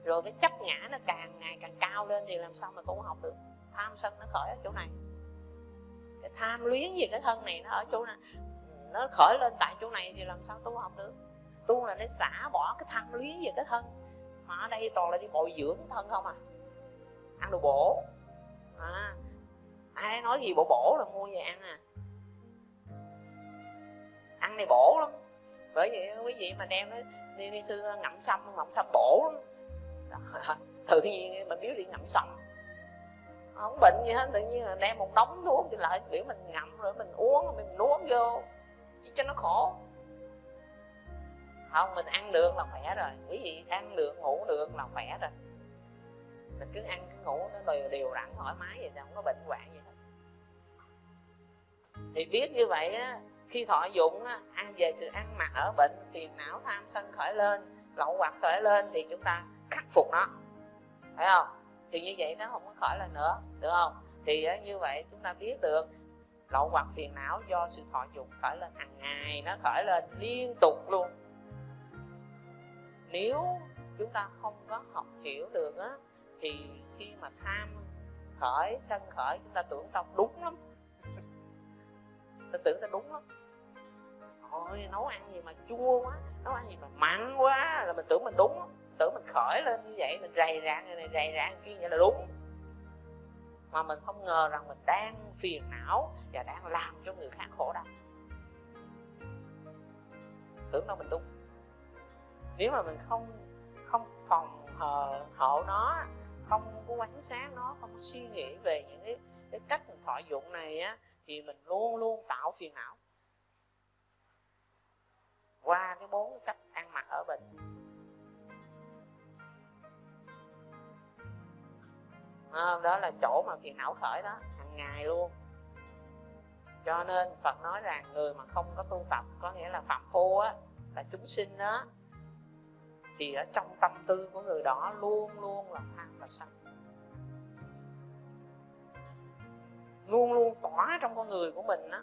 Rồi cái chấp ngã nó càng ngày càng cao lên thì làm sao mà tu học được? Tham sân nó khởi ở chỗ này. Cái tham luyến gì cái thân này nó ở chỗ này, nó khởi lên tại chỗ này thì làm sao tu học được? Tu là để xả bỏ cái tham luyến về cái thân. Mà ở đây toàn là đi bồi dưỡng cái thân không à? Ăn đồ bổ. À ai nói gì bổ bổ là mua về ăn à. Ăn này bổ lắm bởi vậy quý vị mà đem nó đi, đi sư ngậm sâm ngậm sâm bổ lắm tự nhiên mình biết đi ngậm sâm. Không bệnh gì hết tự nhiên là đem một đống thuốc thì lại biểu mình ngậm rồi mình uống mình nuốt vô chứ cho nó khổ. Không mình ăn được là khỏe rồi. Quý vị ăn được ngủ được là khỏe rồi. Mình cứ ăn cứ ngủ nó đều đều đặn thoải mái vậy không có bệnh hoạn gì hết. Thì biết như vậy á khi thọ dụng ăn về sự ăn mặc ở bệnh phiền não, tham sân khởi lên, lậu hoặc khởi lên thì chúng ta khắc phục nó. Phải không? Thì như vậy nó không có khởi lên nữa, được không? Thì như vậy chúng ta biết được, lậu hoặc phiền não do sự thọ dụng khởi lên, hàng ngày nó khởi lên liên tục luôn. Nếu chúng ta không có học hiểu được á, thì khi mà tham khởi, sân khởi, chúng ta tưởng tao đúng lắm. Ta tưởng ta đúng lắm ôi nấu ăn gì mà chua quá nấu ăn gì mà mặn quá. Là mình tưởng mình đúng tưởng mình khởi lên như vậy mình rầy rạng này rầy rạng kia vậy là đúng. Mà mình không ngờ rằng mình đang phiền não và đang làm cho người khác khổ đau. Tưởng đâu mình đúng. Nếu mà mình không không phòng hờ hộ nó không có quan sát nó không suy nghĩ về những cái, cái cách mình thọ dụng này á thì mình luôn luôn tạo phiền não qua cái bốn cách ăn mặc ở bình à, đó là chỗ mà phiền não khởi đó hàng ngày luôn. Cho nên Phật nói rằng người mà không có tu tập có nghĩa là phạm phu á là chúng sinh đó thì ở trong tâm tư của người đó luôn luôn là tham và sân. Luôn luôn tỏa trong con người của mình đó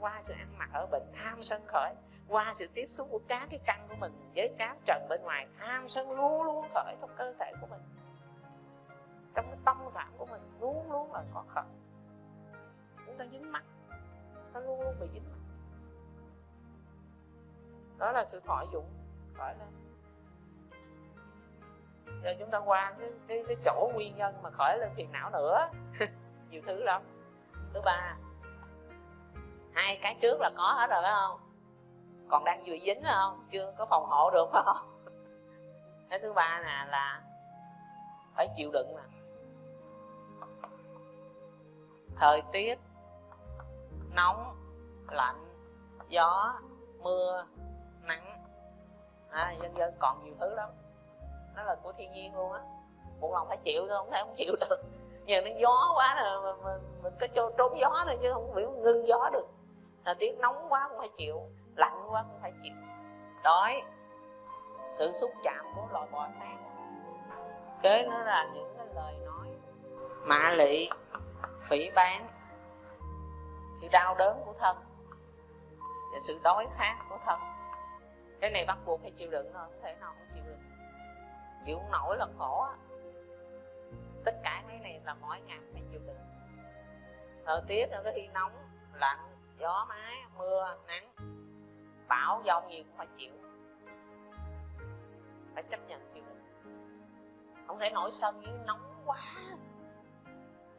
qua sự ăn mặc ở bệnh tham sân khởi qua sự tiếp xúc của các cái căn của mình với các trần bên ngoài tham sân luôn luôn khởi trong cơ thể của mình. Trong cái tâm phạm của mình luôn luôn là có khởi. Chúng ta dính mắt nó luôn luôn bị dính mắt. Đó là sự thọ dụng khởi lên. Giờ chúng ta qua cái, cái, cái chỗ nguyên nhân mà khởi lên phiền não nữa. Nhiều thứ lắm. Thứ ba hai cái trước là có hết rồi phải không? Còn đang vừa dính phải không? Chưa có phòng hộ được phải không? Cái thứ ba nè là phải chịu đựng mà. Thời tiết nóng lạnh gió mưa nắng. À, dân dân còn nhiều thứ lắm. Nó là của thiên nhiên luôn á. Một lòng phải chịu thôi không thể không chịu được. Giờ nó gió quá là mình, mình, mình có trốn gió thôi chứ không biểu ngưng gió được thời tiết nóng quá cũng phải chịu, lạnh quá cũng phải chịu. Đói, sự xúc chạm của loài bò sát. Kế nó là những cái lời nói mạ lị, phỉ bán, sự đau đớn của thân và sự đói khát của thân. Cái này bắt buộc phải chịu đựng thôi, không thể nào không chịu đựng chịu không nổi là khổ á. Tất cả mấy này là mỗi ngày phải chịu đựng. Thời tiết có khi nóng, lạnh gió, mái, mưa, nắng. Bão, giông gì cũng phải chịu. Phải chấp nhận chịu đựng. Không thể nổi sân với nóng quá.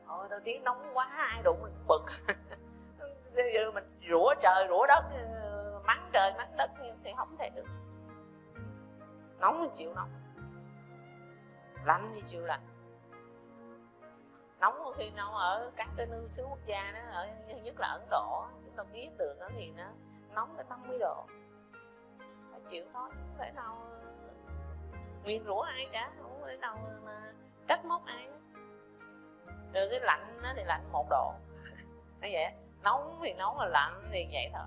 Ôi thời tiết nóng quá, ai đụng mình bực. Giờ mình rủa trời, rủa đất, mắng trời, mắng đất thì không thể được. Nóng thì chịu nóng. Lạnh thì chịu lạnh. Nóng khi nào ở các cái nước xứ quốc gia đó, ở nhất là ấn độ ta biết được nó thì nó nóng tới 50 độ. Phải chịu thôi không thể nào nguyên rủa ai cả, không thể nào mà trách móc ai rồi cái lạnh nó thì lạnh một độ. Nó vậy nóng thì nóng là lạnh thì vậy thôi.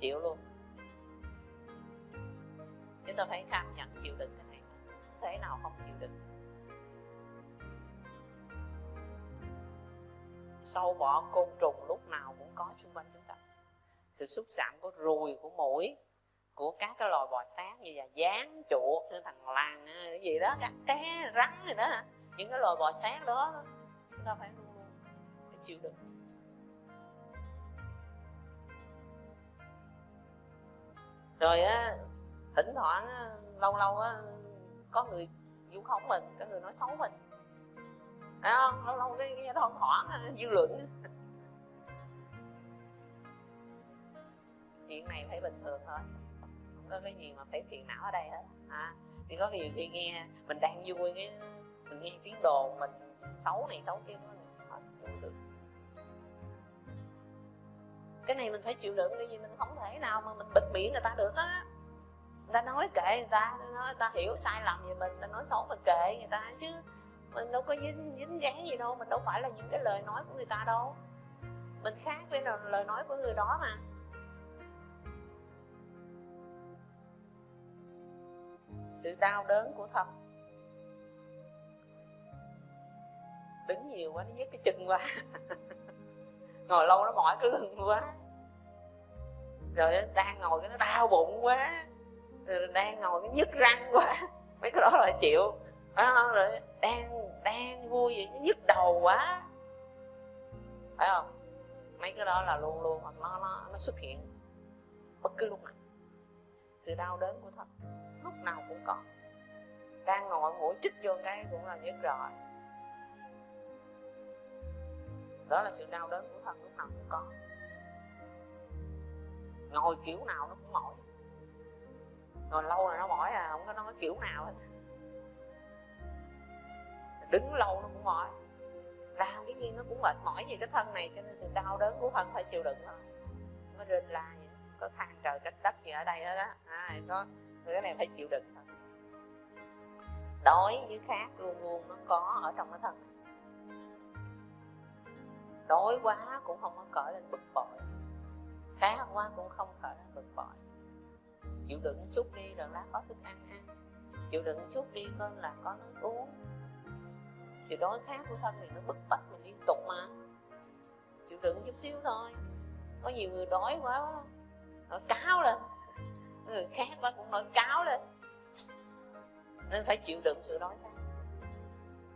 Chịu luôn. Chúng ta phải cam nhận chịu đựng cái này. Không thể nào không chịu đựng. Sâu bọ côn trùng lúc nào cũng có xung quanh sự xúc chạm của ruồi, của mũi, của các cái loài bò sát như là dán chuột như thằng lằn, cái gì đó các cá rắn gì đó những cái loài bò sát đó, chúng ta phải luôn luôn phải chịu đựng. Rồi á, thỉnh thoảng lâu lâu á, có người vu khống mình, có người nói xấu mình. Không? Lâu lâu cái nghe thoảng thoảng dư luận chuyện này phải bình thường thôi. Không có cái gì mà phải phiền não ở đây hết. À, thì có nhiều khi nghe mình đang vui cái mình nghe tiếng đồn mình xấu này xấu kia nó được. Cái này mình phải chịu đựng cái gì mình không thể nào mà mình bịt miệng người ta được á. Người ta nói kệ người ta nói người ta hiểu sai lầm về mình người ta nói xấu mình kệ người ta chứ. Mình đâu có dính dính dáng gì đâu mình đâu phải là những cái lời nói của người ta đâu. Mình khác với lời nói của người đó mà. Sự đau đớn của thân. Đứng nhiều quá nó nhức cái chân quá. Ngồi lâu nó mỏi cái lưng quá. Rồi đang ngồi cái nó đau bụng quá. Rồi đang ngồi cái nhức răng quá. Mấy cái đó là chịu. À, rồi đang đang vui vậy nó nhức đầu quá. Phải không? Mấy cái đó là luôn luôn nó nó nó xuất hiện bất cứ lúc nào. Sự đau đớn của thân nào cũng có. Đang ngồi mũi chích vô cái cũng là nhức rồi. Đó là sự đau đớn của thân lúc nào cũng có. Ngồi kiểu nào nó cũng mỏi. Ngồi lâu là nó mỏi à không có nói kiểu nào hết. Đứng lâu nó cũng mỏi. Làm cái gì nó cũng mệt mỏi gì cái thân này cho nên sự đau đớn của thân phải chịu đựng thôi. Nó rên la vậy có than trời trách đất gì ở đây hết á. À, có cái này phải chịu đựng thôi. Đói với khát luôn luôn, nó có ở trong cái thân. Đói quá cũng không có cởi lên bực bội. Khát quá cũng không khởi lên bực bội. Chịu đựng chút đi rồi lát có thức ăn ăn. Chịu đựng chút đi coi là có nước uống. Chịu đói khát của thân thì nó bức bách mình liên tục mà. Chịu đựng chút xíu thôi. Có nhiều người đói quá, nó cáo lên người khác quá cũng nổi cáo lên. Nên phải chịu đựng sự đói khát.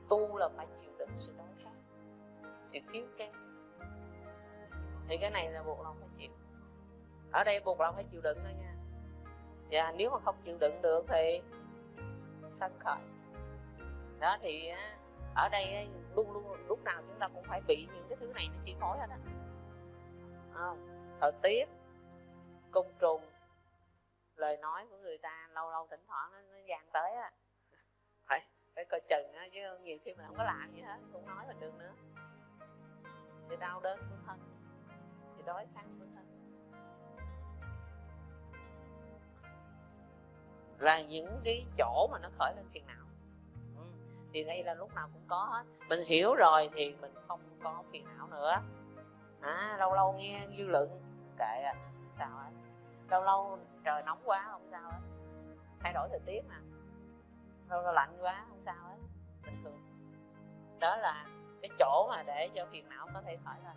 Tu là phải chịu đựng sự đói khát. Sự thiếu kém. Thì cái này là buộc lòng phải chịu. Ở đây buộc lòng phải chịu đựng thôi nha. Và nếu mà không chịu đựng được thì sân khởi. Đó thì ở đây luôn luôn lúc nào chúng ta cũng phải bị những cái thứ này nó chi phối hết á. Thời tiết, côn trùng lời nói của người ta lâu lâu thỉnh thoảng nó, nó dàn tới á. Phải phải coi chừng á chứ nhiều khi mình không có làm gì hết cũng nói mình được nữa. Thì đau đớn của thân thì đói khát của thân. Là những cái chỗ mà nó khởi lên phiền não. Ừ. thì đây là lúc nào cũng có hết. Mình hiểu rồi thì mình không có phiền não nữa. À, lâu lâu nghe dư luận kệ à sao ấy lâu lâu trời nóng quá không sao hết. Thay đổi thời tiết mà. Lâu lâu lạnh quá không sao hết. Bình thường. Đó là cái chỗ mà để cho phiền não có thể khỏi lên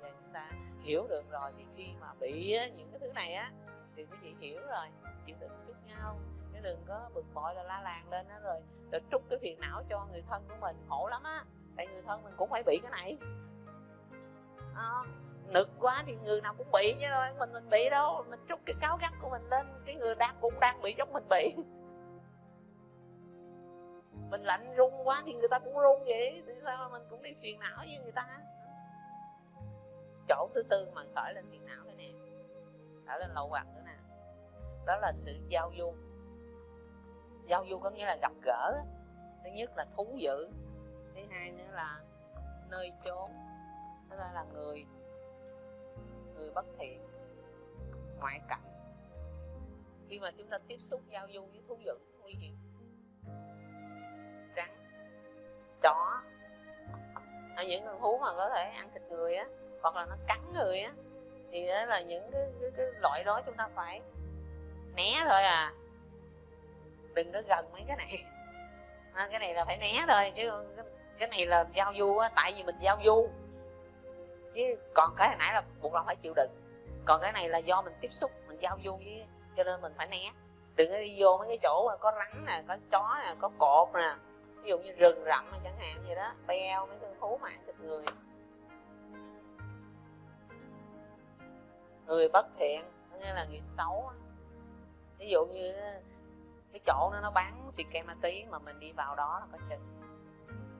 và chúng ta hiểu được rồi thì khi mà bị những cái thứ này á thì quý vị hiểu rồi chịu đựng chút nhau. Chứ đừng có bực bội là la làng lên đó rồi rồi trút cái phiền não cho người thân của mình. Khổ lắm á. Tại người thân mình cũng phải bị cái này. À, nực quá thì người nào cũng bị chứ thôi. Mình mình bị đâu. Mình trút cái cáo gắt của mình lên, cái người đang cũng đang bị giống mình bị. Mình lạnh run quá thì người ta cũng run vậy. Thì sao mình cũng đi phiền não với người ta. Chỗ thứ tư mà khởi lên phiền não đây nè. Khởi lên lậu hoặc nữa nè. Đó là sự giao du. Giao du có nghĩa là gặp gỡ. Thứ nhất là thú dữ thứ hai nữa là nơi chốn. Thứ ba là người người bất thiện ngoại cảnh. Khi mà chúng ta tiếp xúc giao du với thú dữ nguy hiểm rắn chó hay những con thú mà có thể ăn thịt người á hoặc là nó cắn người á thì đó là những cái, cái, cái loại đó chúng ta phải né thôi à. Đừng có gần mấy cái này. À, cái này là phải né thôi chứ cái này là giao du á tại vì mình giao du chứ còn cái hồi nãy là buộc lòng phải chịu đựng. Còn cái này là do mình tiếp xúc, mình giao du với, cho nên mình phải né. Đừng có đi vô mấy cái chỗ mà có rắn nè, có chó nè, có cột nè. Ví dụ như rừng rậm chẳng hạn gì đó, beo, mấy con thú mà ăn thịt người. Người bất thiện nghĩa là người xấu ví dụ như cái chỗ nó nó bán xì ke ma tí mà mình đi vào đó là có chừng.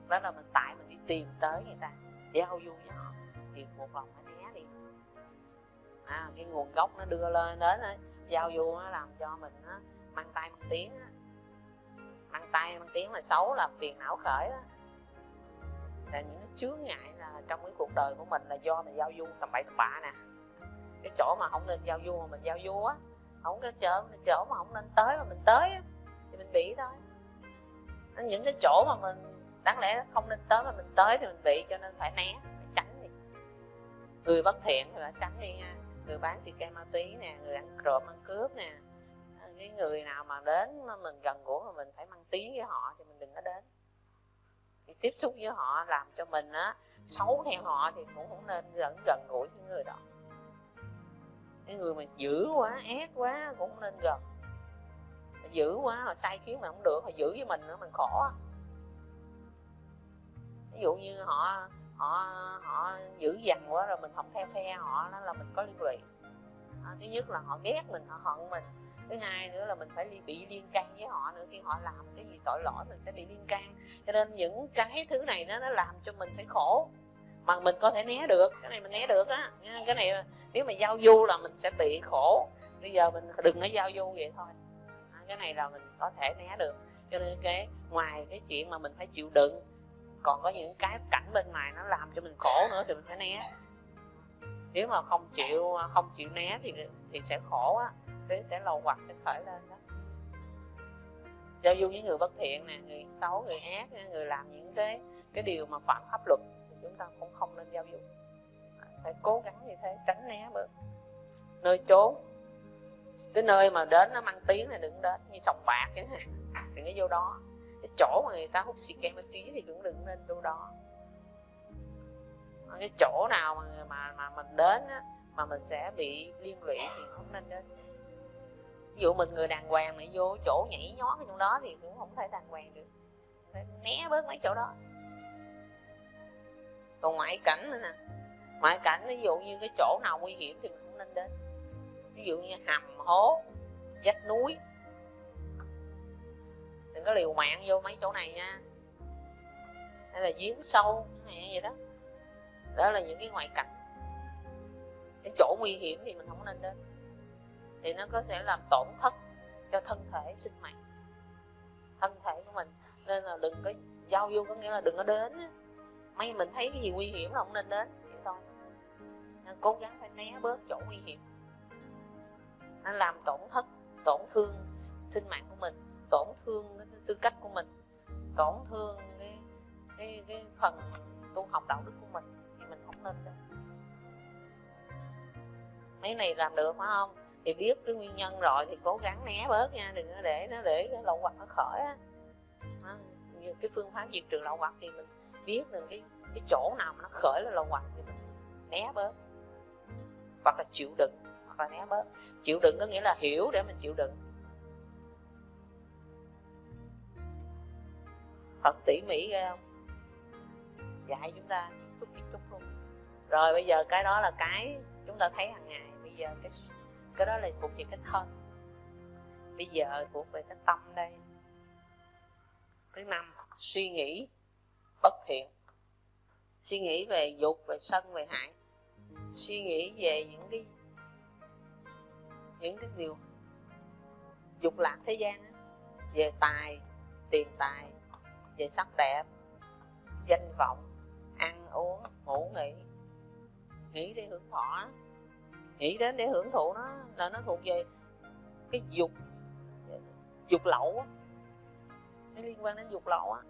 Đó là mình tại mình đi tìm tới người ta, giao du với họ thì một lòng phải né đi à, cái nguồn gốc nó đưa lên đến giao du nó làm cho mình nó mang tay mang tiếng á. Mang tay mang tiếng là xấu là phiền não khởi đó là những cái chướng ngại là trong cái cuộc đời của mình là do mình giao du tầm bậy tầm bạ nè. Cái chỗ mà không nên giao du mà mình giao du á không cái chỗ chỗ mà không nên tới mà mình tới á, thì mình bị thôi. Những cái chỗ mà mình đáng lẽ không nên tới mà mình tới thì mình bị cho nên phải né người bất thiện thì phải tránh đi nha người bán xì ke ma túy nè, người ăn trộm, ăn cướp nè. À, cái người nào mà đến mà mình gần gũi mà mình phải mang tiếng với họ thì mình đừng có đến. Thì tiếp xúc với họ làm cho mình á, xấu theo họ thì cũng không nên gần gần gũi với người đó. Cái người mà dữ quá, ác quá cũng không nên gần. Dữ quá họ sai khiến mà không được họ giữ với mình nữa mình khổ ví dụ như họ họ họ dữ dằn quá rồi mình không theo phe họ đó là mình có liên lụy à, thứ nhất là họ ghét mình họ hận mình. Thứ hai nữa là mình phải bị liên can với họ nữa. Khi họ làm cái gì tội lỗi mình sẽ bị liên can. Cho nên những cái thứ này nó nó làm cho mình phải khổ. Mà mình có thể né được cái này mình né được á cái này nếu mà giao du là mình sẽ bị khổ. Bây giờ mình đừng có giao du vậy thôi. À, cái này là mình có thể né được. Cho nên cái ngoài cái chuyện mà mình phải chịu đựng còn có những cái cảnh bên ngoài nó làm cho mình khổ nữa thì mình phải né. Nếu mà không chịu không chịu né thì thì sẽ khổ á. Thế sẽ lầu hoặc sẽ khởi lên đó. Giao du với người bất thiện nè, người xấu, người ác, người làm những cái cái điều mà phạm pháp luật thì chúng ta cũng không nên giao du phải cố gắng như thế, tránh né bớt. Nơi trốn cái nơi mà đến nó mang tiếng này đừng đến như sòng bạc chẳng hạn đừng có vô đó chỗ mà người ta hút xì ke ma túy thì cũng đừng nên đâu đó. Cái chỗ nào mà mà mà mình đến á, mà mình sẽ bị liên lụy thì không nên đến. Ví dụ mình người đàng hoàng mà vô chỗ nhảy nhót ở trong đó thì cũng không thể đàng hoàng được. Phải né bớt mấy chỗ đó. Còn ngoại cảnh nữa nè. Ngoại cảnh ví dụ như cái chỗ nào nguy hiểm thì mình không nên đến. Ví dụ như hầm hố vách núi đừng có liều mạng vô mấy chỗ này nha. Hay là giếng sâu, hay vậy đó. Đó là những cái ngoại cảnh. Cái chỗ nguy hiểm thì mình không nên đến. Thì nó có sẽ làm tổn thất cho thân thể, sinh mạng. Thân thể của mình. Nên là đừng có giao du có nghĩa là đừng có đến may mình thấy cái gì nguy hiểm là không nên đến, vậy thôi. Nên cố gắng phải né bớt chỗ nguy hiểm. Nó làm tổn thất, tổn thương sinh mạng của mình tổn thương cái tư cách của mình, tổn thương cái cái cái phần tu học đạo đức của mình thì mình không nên đâu. mấy này làm được phải không? Thì biết cái nguyên nhân rồi thì cố gắng né bớt nha, đừng có để nó để cái lậu hoặc nó khởi á. Như cái phương pháp diệt trừ lậu hoặc thì mình biết được cái cái chỗ nào mà nó khởi là lậu hoặc thì mình né bớt. Hoặc là chịu đựng, hoặc là né bớt. Chịu đựng có nghĩa là hiểu để mình chịu đựng. Thật tỉ mỉ ghê không? Dạy chúng ta chút chút chút luôn. Rồi bây giờ cái đó là cái chúng ta thấy hàng ngày. Bây giờ cái cái đó là thuộc về cái thân. Bây giờ thuộc về cái tâm đây. Thứ năm, suy nghĩ bất thiện. Suy nghĩ về dục, về sân, về hại. Suy nghĩ về những cái những cái điều dục lạc thế gian về tài, tiền tài về sắc đẹp, danh vọng, ăn uống, ngủ nghỉ. Nghĩ để hưởng thọ. Nghĩ đến để hưởng thụ nó, là nó thuộc về cái dục dục lậu á. Nó liên quan đến dục lậu á.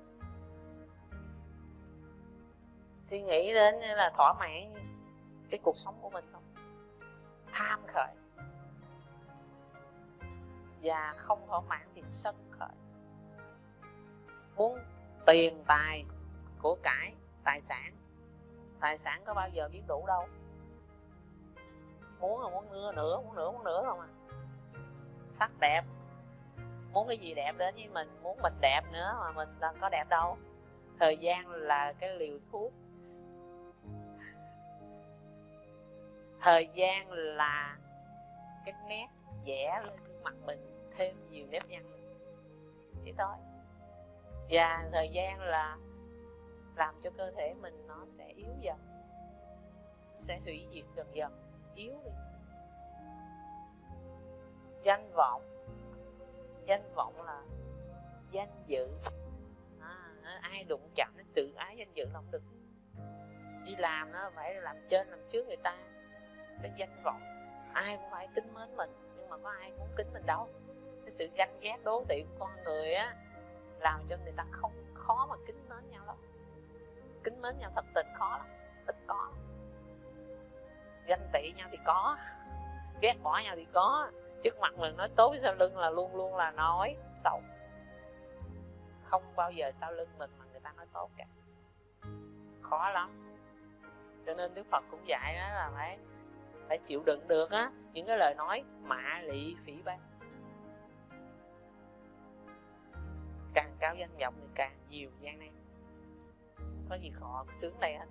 Suy nghĩ đến là thỏa mãn cái cuộc sống của mình không? Tham khởi. Và không thỏa mãn thì sân khởi muốn tiền, tài của cải, tài sản. Tài sản có bao giờ biết đủ đâu. Muốn là muốn nữa nữa muốn nữa muốn nữa không à. Sắc đẹp. Muốn cái gì đẹp đến với mình, muốn mình đẹp nữa mà mình đang có đẹp đâu. Thời gian là cái liều thuốc. Thời gian là cái nét vẽ lên gương mặt mình thêm nhiều nếp nhăn chỉ thôi và thời gian là làm cho cơ thể mình nó sẽ yếu dần sẽ hủy diệt dần dần yếu đi. Danh vọng danh vọng là danh dự. À, ai đụng chạm đến tự ái danh dự là không được. Đi làm nó phải làm trên làm trước người ta cái danh vọng. Ai cũng phải kính mến mình nhưng mà có ai muốn kính mình đâu. Cái sự ganh ghét đố kỵ của con người á làm cho người ta không khó mà kính mến nhau lắm. Kính mến nhau thật tình khó lắm ít có ganh tị nhau thì có, ghét bỏ nhau thì có. Trước mặt mình nói tốt sau lưng là luôn luôn là nói xấu. Không bao giờ sau lưng mình mà người ta nói tốt cả. Khó lắm. Cho nên đức phật cũng dạy đó là phải phải chịu đựng được á, những cái lời nói mạ lị phỉ báng. Càng cao danh vọng thì càng nhiều gian nan. Có gì khó, sướng đây hết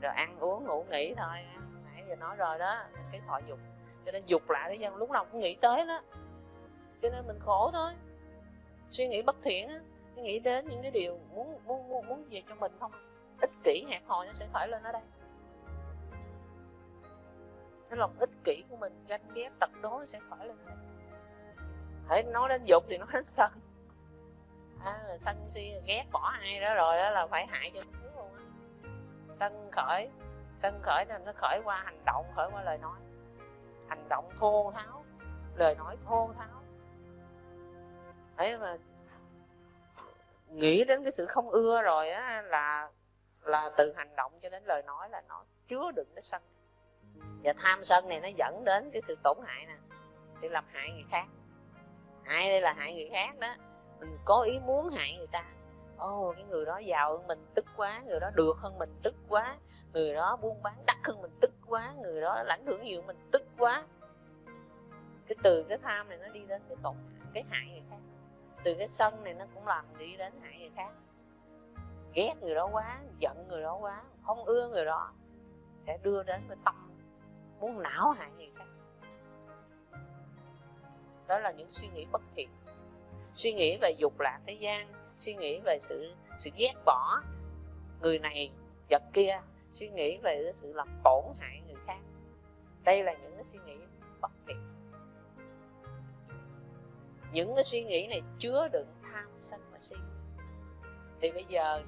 rồi ăn uống, ngủ nghỉ thôi. Nãy giờ nói rồi đó cái thọ dục. Cho nên dục lại cái dân, lúc nào cũng nghĩ tới đó. Cho nên mình khổ thôi. Suy nghĩ bất thiện á nghĩ đến những cái điều muốn muốn muốn muốn về cho mình không? Ích kỷ hẹp hòi nó sẽ khởi lên ở đây. Cái lòng ích kỷ của mình, ganh ghét tật đố nó sẽ khởi lên ở đây hãy nói đến dục thì nói đến sân. À, là sân si ghét bỏ ai đó rồi đó là phải hại cho nó luôn á. Sân khởi sân khởi nên nó khởi qua hành động khởi qua lời nói. Hành động thô tháo lời nói thô tháo. Ấy mà nghĩ đến cái sự không ưa rồi á là là từ hành động cho đến lời nói là nó chứa đựng cái sân. Và tham sân này nó dẫn đến cái sự tổn hại nè sự làm hại người khác hại đây là hại người khác đó. Mình có ý muốn hại người ta. Ô oh, cái người đó giàu hơn mình tức quá người đó được hơn mình tức quá người đó buôn bán đắt hơn mình tức quá người đó lãnh hưởng nhiều mình tức quá. Cái từ cái tham này nó đi đến cái tổn cái hại người khác. Từ cái sân này nó cũng làm đi đến hại người khác. Ghét người đó quá giận người đó quá không ưa người đó sẽ đưa đến cái tâm muốn não hại người khác đó là những suy nghĩ bất thiện. Suy nghĩ về dục lạc thế gian suy nghĩ về sự sự ghét bỏ người này vật kia suy nghĩ về cái sự làm tổn hại người khác. Đây là những cái suy nghĩ bất thiện. Những cái suy nghĩ này chứa đựng tham sân và si. Thì bây giờ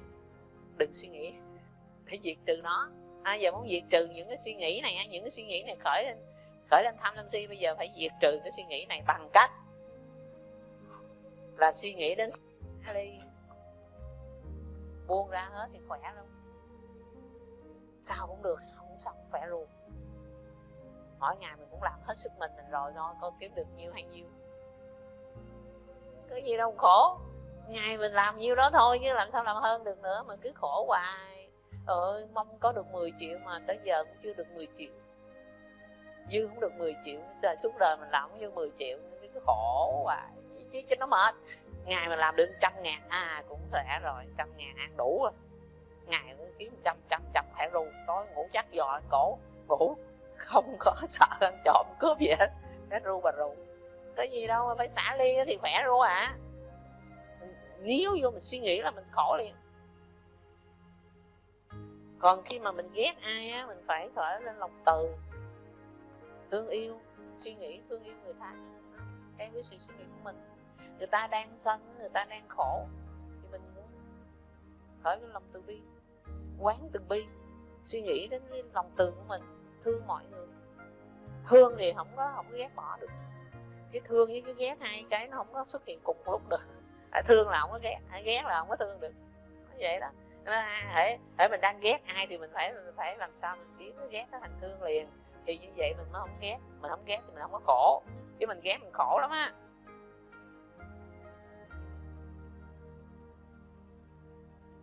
đừng suy nghĩ để diệt trừ nó. À, giờ muốn diệt trừ những cái suy nghĩ này những cái suy nghĩ này khởi lên khởi lên tham sân si, bây giờ phải diệt trừ cái suy nghĩ này bằng cách là suy nghĩ đến đi buông ra hết thì khỏe luôn sao cũng được, sao cũng xong, khỏe luôn. Mỗi ngày mình cũng làm hết sức mình mình rồi, thôi coi kiếm được nhiêu hay nhiêu. Có gì đâu, khổ. Ngày mình làm nhiêu đó thôi, chứ làm sao làm hơn được nữa, mà cứ khổ hoài. Ơi, mong có được 10 triệu mà tới giờ cũng chưa được 10 triệu dư không được 10 triệu trời suốt đời mình làm cũng dư 10 triệu cứ khổ hoài chứ cho nó mệt. Ngày mà làm được trăm ngàn à cũng khỏe rồi, trăm ngàn ăn đủ rồi. Ngày cũng kiếm trăm trăm trăm phải ru tối ngủ chắc giò cổ. Ngủ, không có sợ ăn trộm cướp gì hết. Cái ru bà ru cái gì đâu mà phải xả ly thì khỏe ru à. Nếu vô mình suy nghĩ là mình khổ liền. Còn khi mà mình ghét ai á, mình phải khởi lên lòng từ thương yêu suy nghĩ thương yêu người ta ừ, em với sự suy nghĩ của mình. Người ta đang sân người ta đang khổ. Thì mình muốn khởi lên lòng từ bi quán từ bi suy nghĩ đến cái lòng từ của mình thương mọi người. Thương thì không có không có ghét bỏ được. Cái thương với cái ghét hai cái nó không có xuất hiện cùng một lúc được. À, thương là không có ghét à, ghét là không có thương được. Vậy đó. Hãy à, hãy mình đang ghét ai thì mình phải mình phải làm sao mình biến cái ghét nó thành thương liền thì như vậy mình mới không ghét. Mình không ghét thì mình không có khổ. Chứ mình ghét mình khổ lắm á.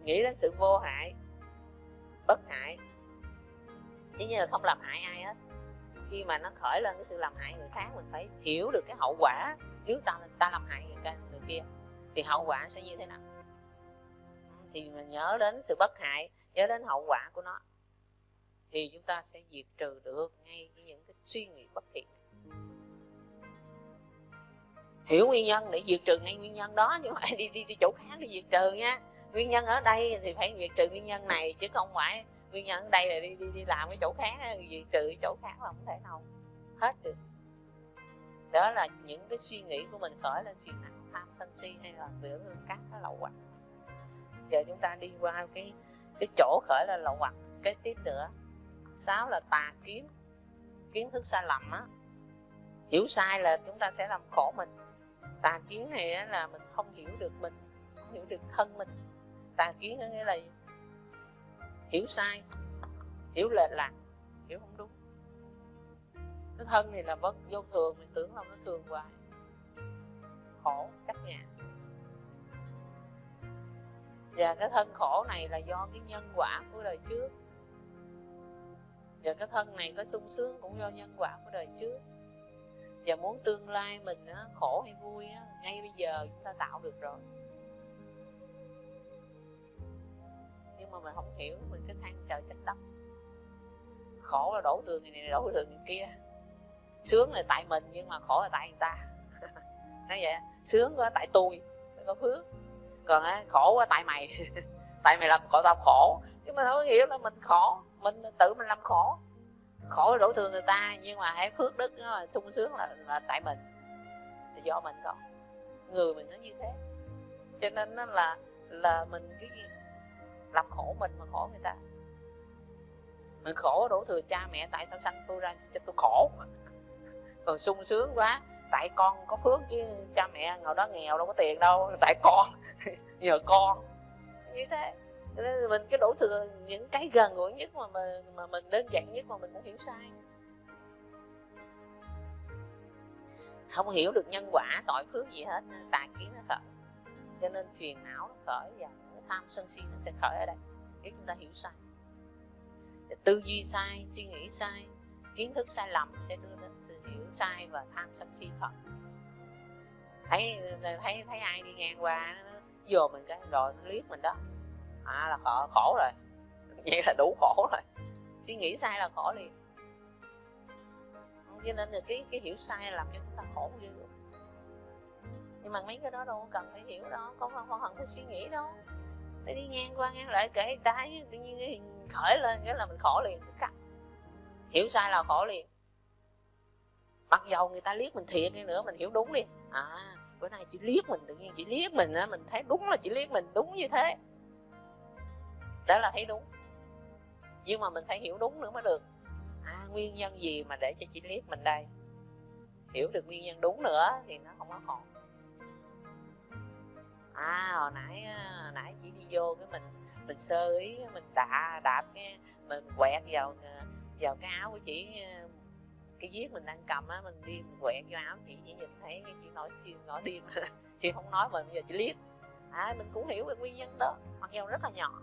Nghĩ đến sự vô hại bất hại. Chứ như là không làm hại ai hết. Khi mà nó khởi lên cái sự làm hại người khác mình phải hiểu được cái hậu quả. Nếu ta ta làm hại người, người kia thì hậu quả sẽ như thế nào? Thì mình nhớ đến sự bất hại nhớ đến hậu quả của nó thì chúng ta sẽ diệt trừ được ngay những cái suy nghĩ bất thiện. Hiểu nguyên nhân để diệt trừ ngay nguyên nhân đó chứ không phải đi đi đi chỗ khác đi diệt trừ nha. Nguyên nhân ở đây thì phải diệt trừ nguyên nhân này, chứ không phải nguyên nhân ở đây là đi đi đi làm cái chỗ khác, diệt trừ chỗ khác là không thể nào hết được. Đó là những cái suy nghĩ của mình khởi lên phiền não, tham sân si hay là biểu các cái lậu hoặc giờ chúng ta đi qua cái cái chỗ khởi lên lậu hoặc kế tiếp nữa sáu là tà kiến kiến thức sai lầm á. Hiểu sai là chúng ta sẽ làm khổ mình. Tà kiến này là mình không hiểu được mình, không hiểu được thân mình. Tà kiến có nghĩa là hiểu sai, hiểu lệch lạc, hiểu không đúng. Cái thân này là vất vô thường, mình tưởng là nó thường hoài. Khổ, cách nhà. Và cái thân khổ này là do cái nhân quả của đời trước và cái thân này có sung sướng cũng do nhân quả của đời trước. Và muốn tương lai mình á, khổ hay vui á, ngay bây giờ chúng ta tạo được rồi. Nhưng mà mình không hiểu mình cứ than trời trách đất. Khổ là đổ thừa người này đổ thừa người kia. Sướng là tại mình nhưng mà khổ là tại người ta. Nói vậy sướng quá tại tôi có phước. Còn á, khổ quá tại mày. Tại mày làm khổ tao khổ. Nhưng mà không hiểu là mình khổ mình tự mình làm khổ. Khổ đổ thừa người ta nhưng mà hãy phước đức là sung sướng là, là tại mình. Là do mình còn. Người mình nó như thế. Cho nên nó là là mình cái gì? Làm khổ mình mà khổ người ta. Mình khổ đổ thừa cha mẹ tại sao sanh tôi ra cho tôi khổ? Còn sung sướng quá. Tại con có phước chứ cha mẹ ngồi đó nghèo đâu có tiền đâu. Tại con. Nhờ con. Như thế nên mình cái đổ thừa những cái gần gũi nhất mà mình, mà mình đơn giản nhất mà mình cũng hiểu sai. Không hiểu được nhân quả tội phước gì hết tà kiến nó khởi. Cho nên phiền não nó khởi và tham sân si nó sẽ khởi ở đây. Nếu chúng ta hiểu sai. Tư duy sai suy nghĩ sai kiến thức sai lầm sẽ đưa đến sự hiểu sai và tham sân si khởi. Thấy thấy thấy ai đi ngang qua nó vô mình cái rồi nó liếc mình đó à là khổ, khổ rồi. Vậy là đủ khổ rồi. Suy nghĩ sai là khổ liền. Cho nên là cái cái hiểu sai làm cho chúng ta khổ dữ nhưng mà mấy cái đó đâu cần phải hiểu đâu không không, không cần phải suy nghĩ đâu. Để đi ngang qua ngang lại kể người ta tự nhiên cái khởi lên cái là mình khổ liền cắt. Hiểu sai là khổ liền. Mặc dầu người ta liếc mình thiệt đi nữa mình hiểu đúng đi à bữa nay chỉ liếc mình tự nhiên chỉ liếc mình á mình thấy đúng là chỉ liếc mình đúng như thế đó là thấy đúng. Nhưng mà mình phải hiểu đúng nữa mới được. À nguyên nhân gì mà để cho chị liếc mình đây? Hiểu được nguyên nhân đúng nữa thì nó không có còn. À hồi nãy hồi nãy chị đi vô cái mình mình sơ ý, mình đạp đạp cái, mình quẹt vào à, vào cái áo của chị à, cái viết mình đang cầm á, mình đi mình quẹt vô áo chị chỉ nhìn thấy cái chị nói chị nói điên. Chị không nói mà bây giờ chị liếc à mình cũng hiểu được nguyên nhân đó, mặc dù rất là nhỏ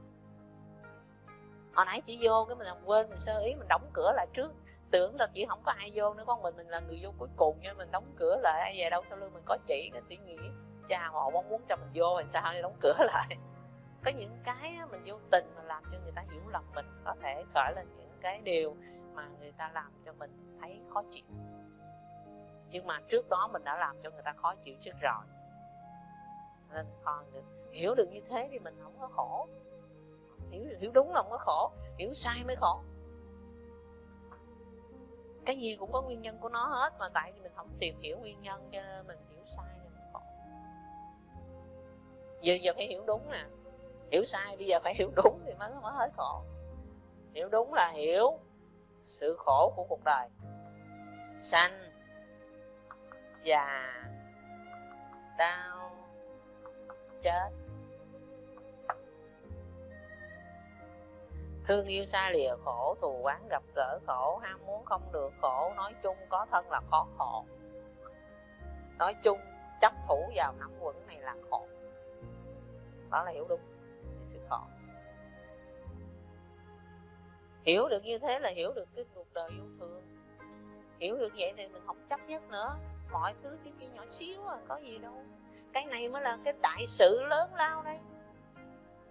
hồi nãy chị vô cái mình làm quên, mình sơ ý, mình đóng cửa lại trước. Tưởng là chỉ không có ai vô nữa, con mình mình là người vô cuối cùng nha, mình đóng cửa lại, ai về đâu sau lưng mình có chị cái chị nghĩ cha họ mong muốn cho mình vô thì sao để đóng cửa lại. Có những cái mình vô tình mà làm cho người ta hiểu lầm mình, có thể khởi lên những cái điều mà người ta làm cho mình thấy khó chịu. Nhưng mà trước đó mình đã làm cho người ta khó chịu trước rồi. Nên còn hiểu được như thế thì mình không có khổ hiểu hiểu đúng là không có khổ, hiểu sai mới khổ. Cái gì cũng có nguyên nhân của nó hết, mà tại vì mình không tìm hiểu nguyên nhân cho nên mình hiểu sai nên mình khổ. Giờ giờ phải hiểu đúng nè. Hiểu sai bây giờ phải hiểu đúng thì mới mới hết khổ. Hiểu đúng là hiểu sự khổ của cuộc đời. Sanh, già, đau, chết. Thương yêu xa lìa khổ, thù quán gặp gỡ khổ, ham muốn không được khổ, nói chung có thân là khó khổ. Nói chung, chấp thủ vào nắm quẩn này là khổ. Đó là hiểu đúng sự khổ. Hiểu được như thế là hiểu được cái cuộc đời yêu thương. Hiểu được vậy thì mình không chấp nhất nữa. Mọi thứ cái kia nhỏ xíu à có gì đâu. Cái này mới là cái đại sự lớn lao đây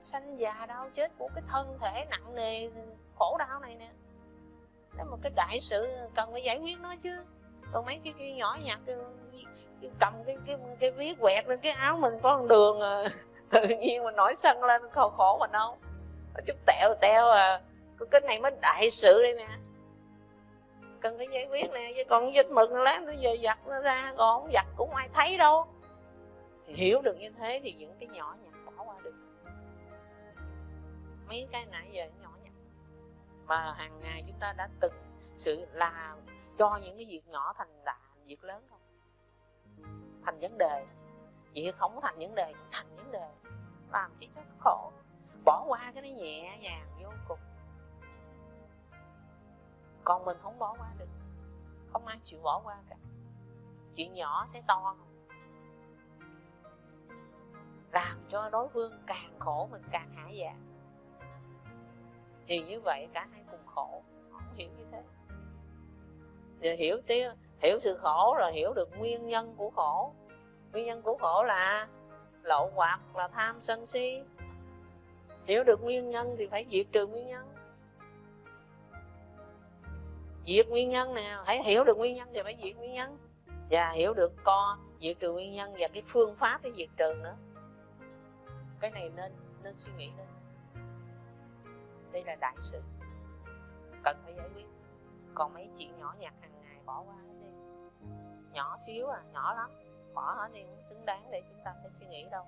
sanh già đau chết của cái thân thể nặng nề, khổ đau này nè. Đó một cái đại sự cần phải giải quyết nó chứ. Còn mấy cái cái nhỏ nhặt cầm cái cái cái viết quẹt lên cái áo mình có con đường à. tự nhiên mình nổi sân lên, khổ khổ mình đâu. Chút tẹo tẹo à cái này mới đại sự đây nè. Cần phải giải quyết nè, chứ còn dịch mực lát nó giờ giặt nó ra, còn không giặt cũng ai thấy đâu. Hiểu được như thế thì những cái nhỏ nhặt mấy cái nãy giờ nhỏ nhặt. Mà hàng ngày chúng ta đã từng sự làm cho những cái việc nhỏ thành đại việc lớn không? Thành vấn đề. Việc không thành vấn đề thành vấn đề. Làm chỉ cho khổ. Bỏ qua cái nó nhẹ nhàng, vô cùng. Còn mình không bỏ qua được. Không ai chịu bỏ qua cả. Chuyện nhỏ sẽ to làm cho đối phương càng khổ, mình càng hả dạ thì như vậy cả hai cùng khổ. Không hiểu như thế. Thì hiểu tiếng hiểu sự khổ rồi hiểu được nguyên nhân của khổ. Nguyên nhân của khổ là lậu hoặc là tham sân si. Hiểu được nguyên nhân thì phải diệt trừ nguyên nhân. Diệt nguyên nhân nè hãy hiểu được nguyên nhân thì phải diệt nguyên nhân. Và hiểu được co diệt trừ nguyên nhân và cái phương pháp để diệt trừ nữa. Cái này nên nên suy nghĩ lên đây là đại sự. Cần phải giải quyết. Còn mấy chuyện nhỏ nhặt hàng ngày bỏ qua hết đi. Nhỏ xíu à nhỏ lắm. Bỏ hết đi, không xứng đáng để chúng ta phải suy nghĩ đâu.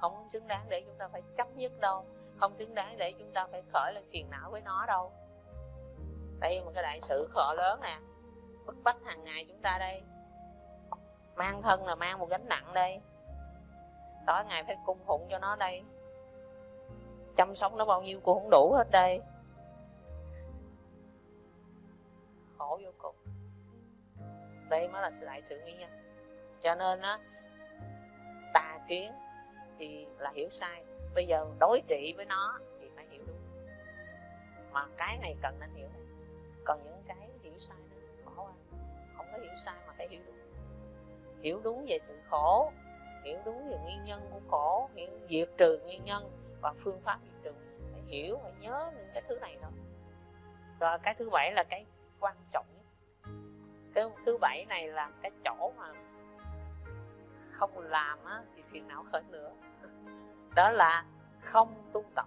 Không xứng đáng để chúng ta phải chấp nhất đâu. Không xứng đáng để chúng ta phải khởi lên phiền não với nó đâu. Đây một cái đại sự khổ lớn nè. Bức bách hàng ngày chúng ta đây. Mang thân là mang một gánh nặng đây. Tối ngày phải cung phụng cho nó đây chăm sóc nó bao nhiêu cũng không đủ hết đây. Khổ vô cùng. Đây mới là lại sự nguyên nhân. Cho nên á, tà kiến thì là hiểu sai. Bây giờ đối trị với nó thì phải hiểu đúng. Mà cái này cần nên hiểu. Còn những cái hiểu sai nó bỏ qua. Không có hiểu sai mà phải hiểu đúng. Hiểu đúng về sự khổ, hiểu đúng về nguyên nhân của khổ, hiểu diệt trừ nguyên nhân và phương pháp diệt trừ. Phải hiểu phải nhớ những cái thứ này thôi. Rồi cái thứ bảy là cái quan trọng nhất. Cái thứ bảy này là cái chỗ mà không làm á, thì phiền não khởi nữa đó là không tu tập.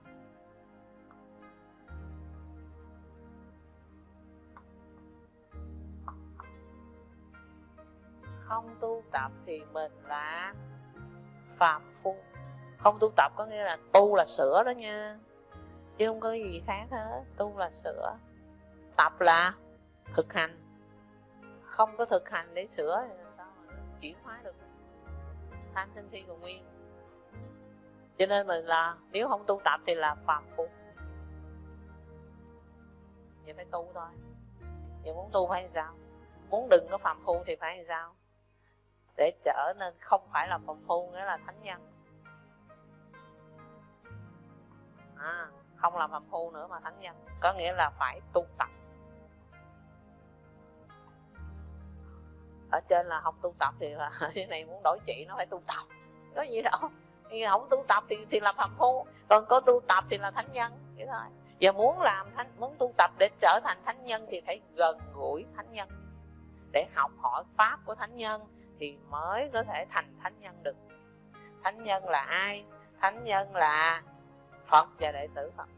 Không tu tập thì mình là phạm phu không, tu tập có nghĩa là tu là sửa đó nha. Chứ không có gì khác hết. Tu là sửa. Tập là thực hành. Không có thực hành để sửa thì sao mà chuyển hóa được? Tham sân si còn nguyên. Cho nên mình là, nếu không tu tập thì là phạm phu. Vậy phải tu thôi. Vậy muốn tu phải sao? Muốn đừng có phạm phu thì phải làm sao? Để trở nên không phải là phạm phu, nghĩa là thánh nhân. À, không làm phạm phu nữa mà thánh nhân. Có nghĩa là phải tu tập. Ở trên là không tu tập thì cái này muốn đổi chị nó phải tu tập. Có gì đâu. Thì không tu tập thì thì là phạm phu còn có tu tập thì là thánh nhân. Vậy thôi. Giờ muốn làm thánh muốn tu tập để trở thành thánh nhân thì phải gần gũi thánh nhân. Để học hỏi pháp của thánh nhân thì mới có thể thành thánh nhân được. Thánh nhân là ai? Thánh nhân là phật và đệ tử phật.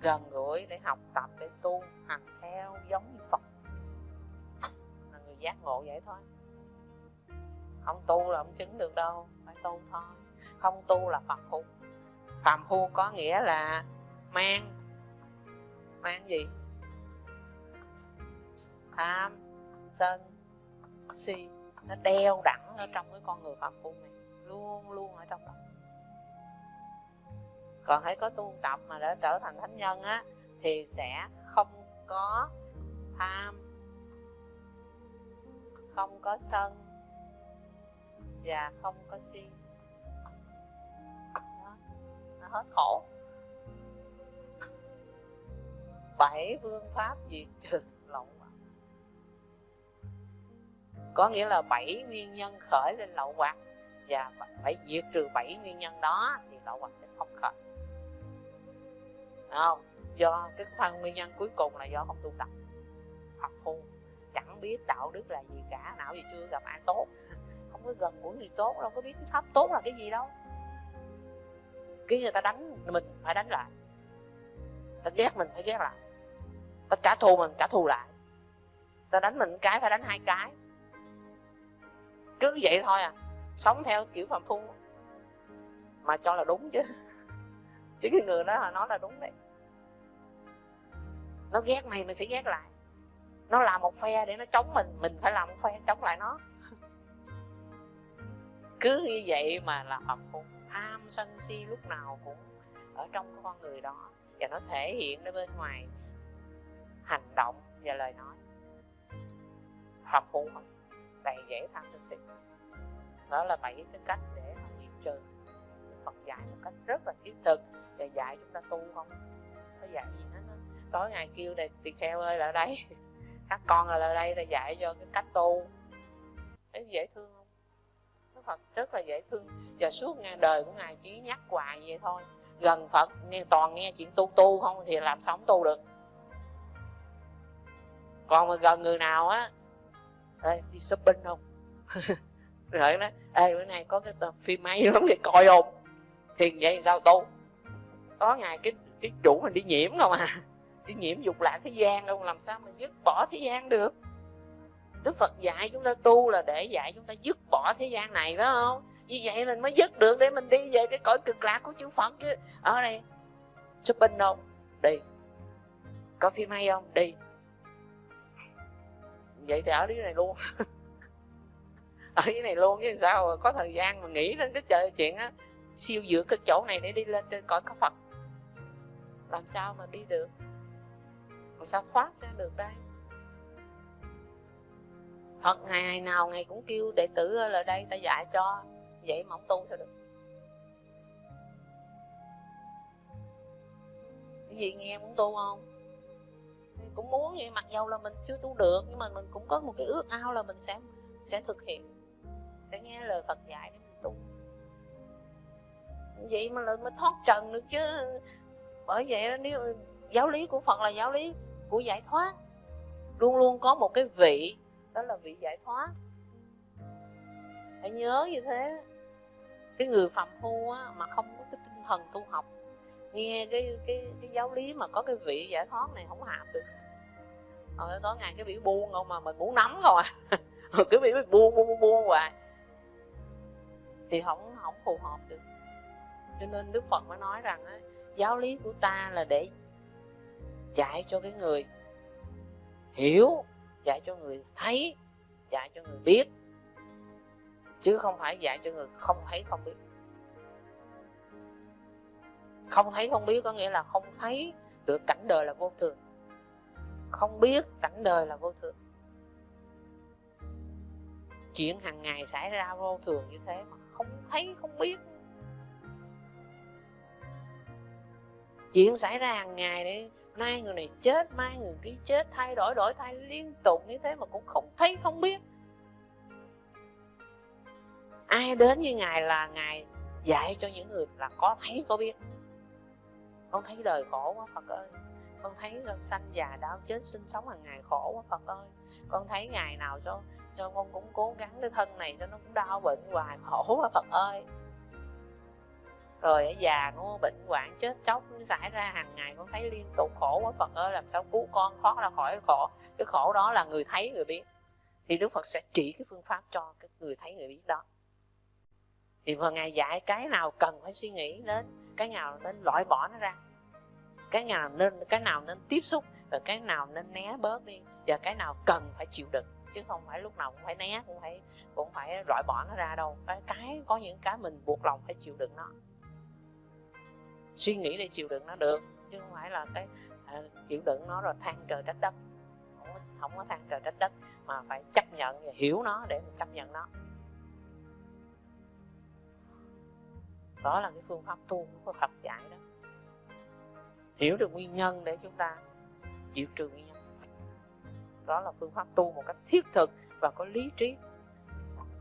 Gần gũi để học tập, để tu, hành theo giống như phật. Là người giác ngộ vậy thôi. Không tu là không chứng được đâu, phải tu thôi. Không tu là phàm phu. Phàm phu có nghĩa là mang mang gì? Tham, sân, si. Nó đeo đẳng ở trong cái con người phàm phu này, luôn luôn ở trong đó còn hãy có tu tập mà để trở thành thánh nhân á, thì sẽ không có tham, không có sân và không có si. Nó hết khổ. Bảy phương pháp diệt trừ lậu hoặc có nghĩa là bảy nguyên nhân khởi lên lậu hoặc và phải diệt trừ bảy nguyên nhân đó thì lậu hoặc sẽ không khởi không, do cái phần nguyên nhân cuối cùng là do không tu tập. Học phu chẳng biết đạo đức là gì cả nào gì chưa gặp ai tốt. Không có gần của người tốt đâu, có biết cái pháp tốt là cái gì đâu. Cái người ta đánh mình phải đánh lại. Ta ghét mình phải ghét lại. Ta trả thù mình, trả thù lại. Ta đánh mình cái phải đánh hai cái. Cứ vậy thôi à sống theo kiểu phạm phu. Mà cho là đúng chứ chứ cái người đó là nói là đúng đấy. Nó ghét mày mày phải ghét lại. Nó làm một phe để nó chống mình mình phải làm một phe chống lại nó. Cứ như vậy mà là phật cũng tham sân si lúc nào cũng ở trong con người đó. Và nó thể hiện ra bên ngoài hành động và lời nói. Phạm phu không đầy dễ tham sân si. Đó là bảy cái cách để mà diệt trừ. Phật dạy một cách rất là thiết thực và dạy chúng ta tu không? Có dạy gì hết đó. tối ngày kêu này tỳ kheo ơi lại đây. Các con là lại đây để dạy cho cái cách tu. Thấy dễ thương không? Đức Phật rất là dễ thương. Và suốt ngày đời của ngài chỉ nhắc hoài vậy thôi. Gần Phật nghe toàn nghe chuyện tu tu không thì làm sao không tu được. Còn mà gần người nào á Ê, đi shopping không? Rồi nó ê bữa nay có cái phim hay lắm để coi không? Hiền vậy, sao tu? Có ngày cái cái chủ mình đi nhiễm không à? Đi nhiễm dục lạc thế gian không làm sao mà dứt bỏ thế gian được? Đức Phật dạy chúng ta tu là để dạy chúng ta dứt bỏ thế gian này, phải không? Như vậy mình mới dứt được, để mình đi về cái cõi cực lạc của chư Phật chứ. Ở đây, shopping không đi. Có phim hay không? Đi. Vậy thì ở dưới này luôn. Ở dưới này luôn chứ sao, có thời gian mà nghĩ đến cái trời, chuyện á siêu giữa cái chỗ này để đi lên trên cõi có Phật. Làm sao mà đi được? Làm sao thoát ra được đây? Phật ngày nào ngày cũng kêu đệ tử là đây, ta dạy cho vậy mà không tu sao được. Cái gì nghe muốn tu không? Cũng muốn vậy, mặc dầu là mình chưa tu được, nhưng mà mình cũng có một cái ước ao là mình sẽ sẽ thực hiện, sẽ nghe lời Phật dạy để mình tu vậy mà là mới thoát trần được chứ. Bởi vậy nếu giáo lý của Phật là giáo lý của giải thoát. Luôn luôn có một cái vị đó là vị giải thoát. Hãy nhớ như thế. Cái người phạm phu á, mà không có cái tinh thần tu học nghe cái cái cái giáo lý mà có cái vị giải thoát này không hạp được. Ờ, rồi tối ngày cái bị buông không mà mình muốn nắm rồi cứ cái buông buông buông buông hoài. Thì không không phù hợp được cho nên đức phật mới nói rằng á, giáo lý của ta là để dạy cho cái người hiểu dạy cho người thấy dạy cho người biết. Chứ không phải dạy cho người không thấy không biết. Không thấy không biết có nghĩa là không thấy được cảnh đời là vô thường. Không biết cảnh đời là vô thường. Chuyện hàng ngày xảy ra vô thường như thế mà không thấy không biết. Chuyện xảy ra hàng ngày đấy nay người này chết, mai người kia chết, thay đổi đổi thay liên tục như thế mà cũng không thấy, không biết. Ai đến với ngài là ngài dạy cho những người là có thấy, có biết. Con thấy đời khổ quá, phật ơi. Con thấy sanh già đau chết, sinh sống hàng ngày khổ quá, phật ơi. Con thấy ngày nào cho cho con cũng cố gắng cái thân này cho nó cũng đau bệnh hoài, khổ quá, phật ơi rồi ở già nó bệnh hoạn chết chóc nó xảy ra hàng ngày con thấy liên tục khổ quá. Phật ơi, làm sao cứu con thoát ra khỏi cái khổ? Cái khổ đó là người thấy người biết. Thì đức phật sẽ chỉ cái phương pháp cho cái người thấy người biết đó. Thì vừa ngày dạy cái nào cần phải suy nghĩ đến, cái nào nên loại bỏ nó ra. Cái nào nên, cái nào nên tiếp xúc và cái nào nên né bớt đi và cái nào cần phải chịu đựng. Chứ không phải lúc nào cũng phải né, cũng phải cũng phải loại bỏ nó ra đâu. Cái có những cái mình buộc lòng phải chịu đựng nó suy nghĩ để chịu đựng nó được chứ không phải là cái à, chịu đựng nó rồi than trời trách đất. Không có, không có than trời trách đất mà phải chấp nhận và hiểu nó để mình chấp nhận nó. Đó là cái phương pháp tu của Phật dạy đó. Hiểu được nguyên nhân để chúng ta diệt trừ nguyên nhân. Đó là phương pháp tu một cách thiết thực và có lý trí.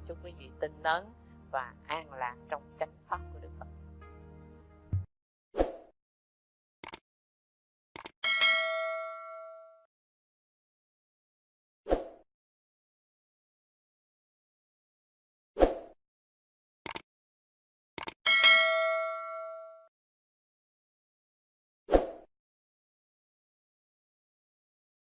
Chúc quý vị tinh tấn và an lạc trong chánh pháp.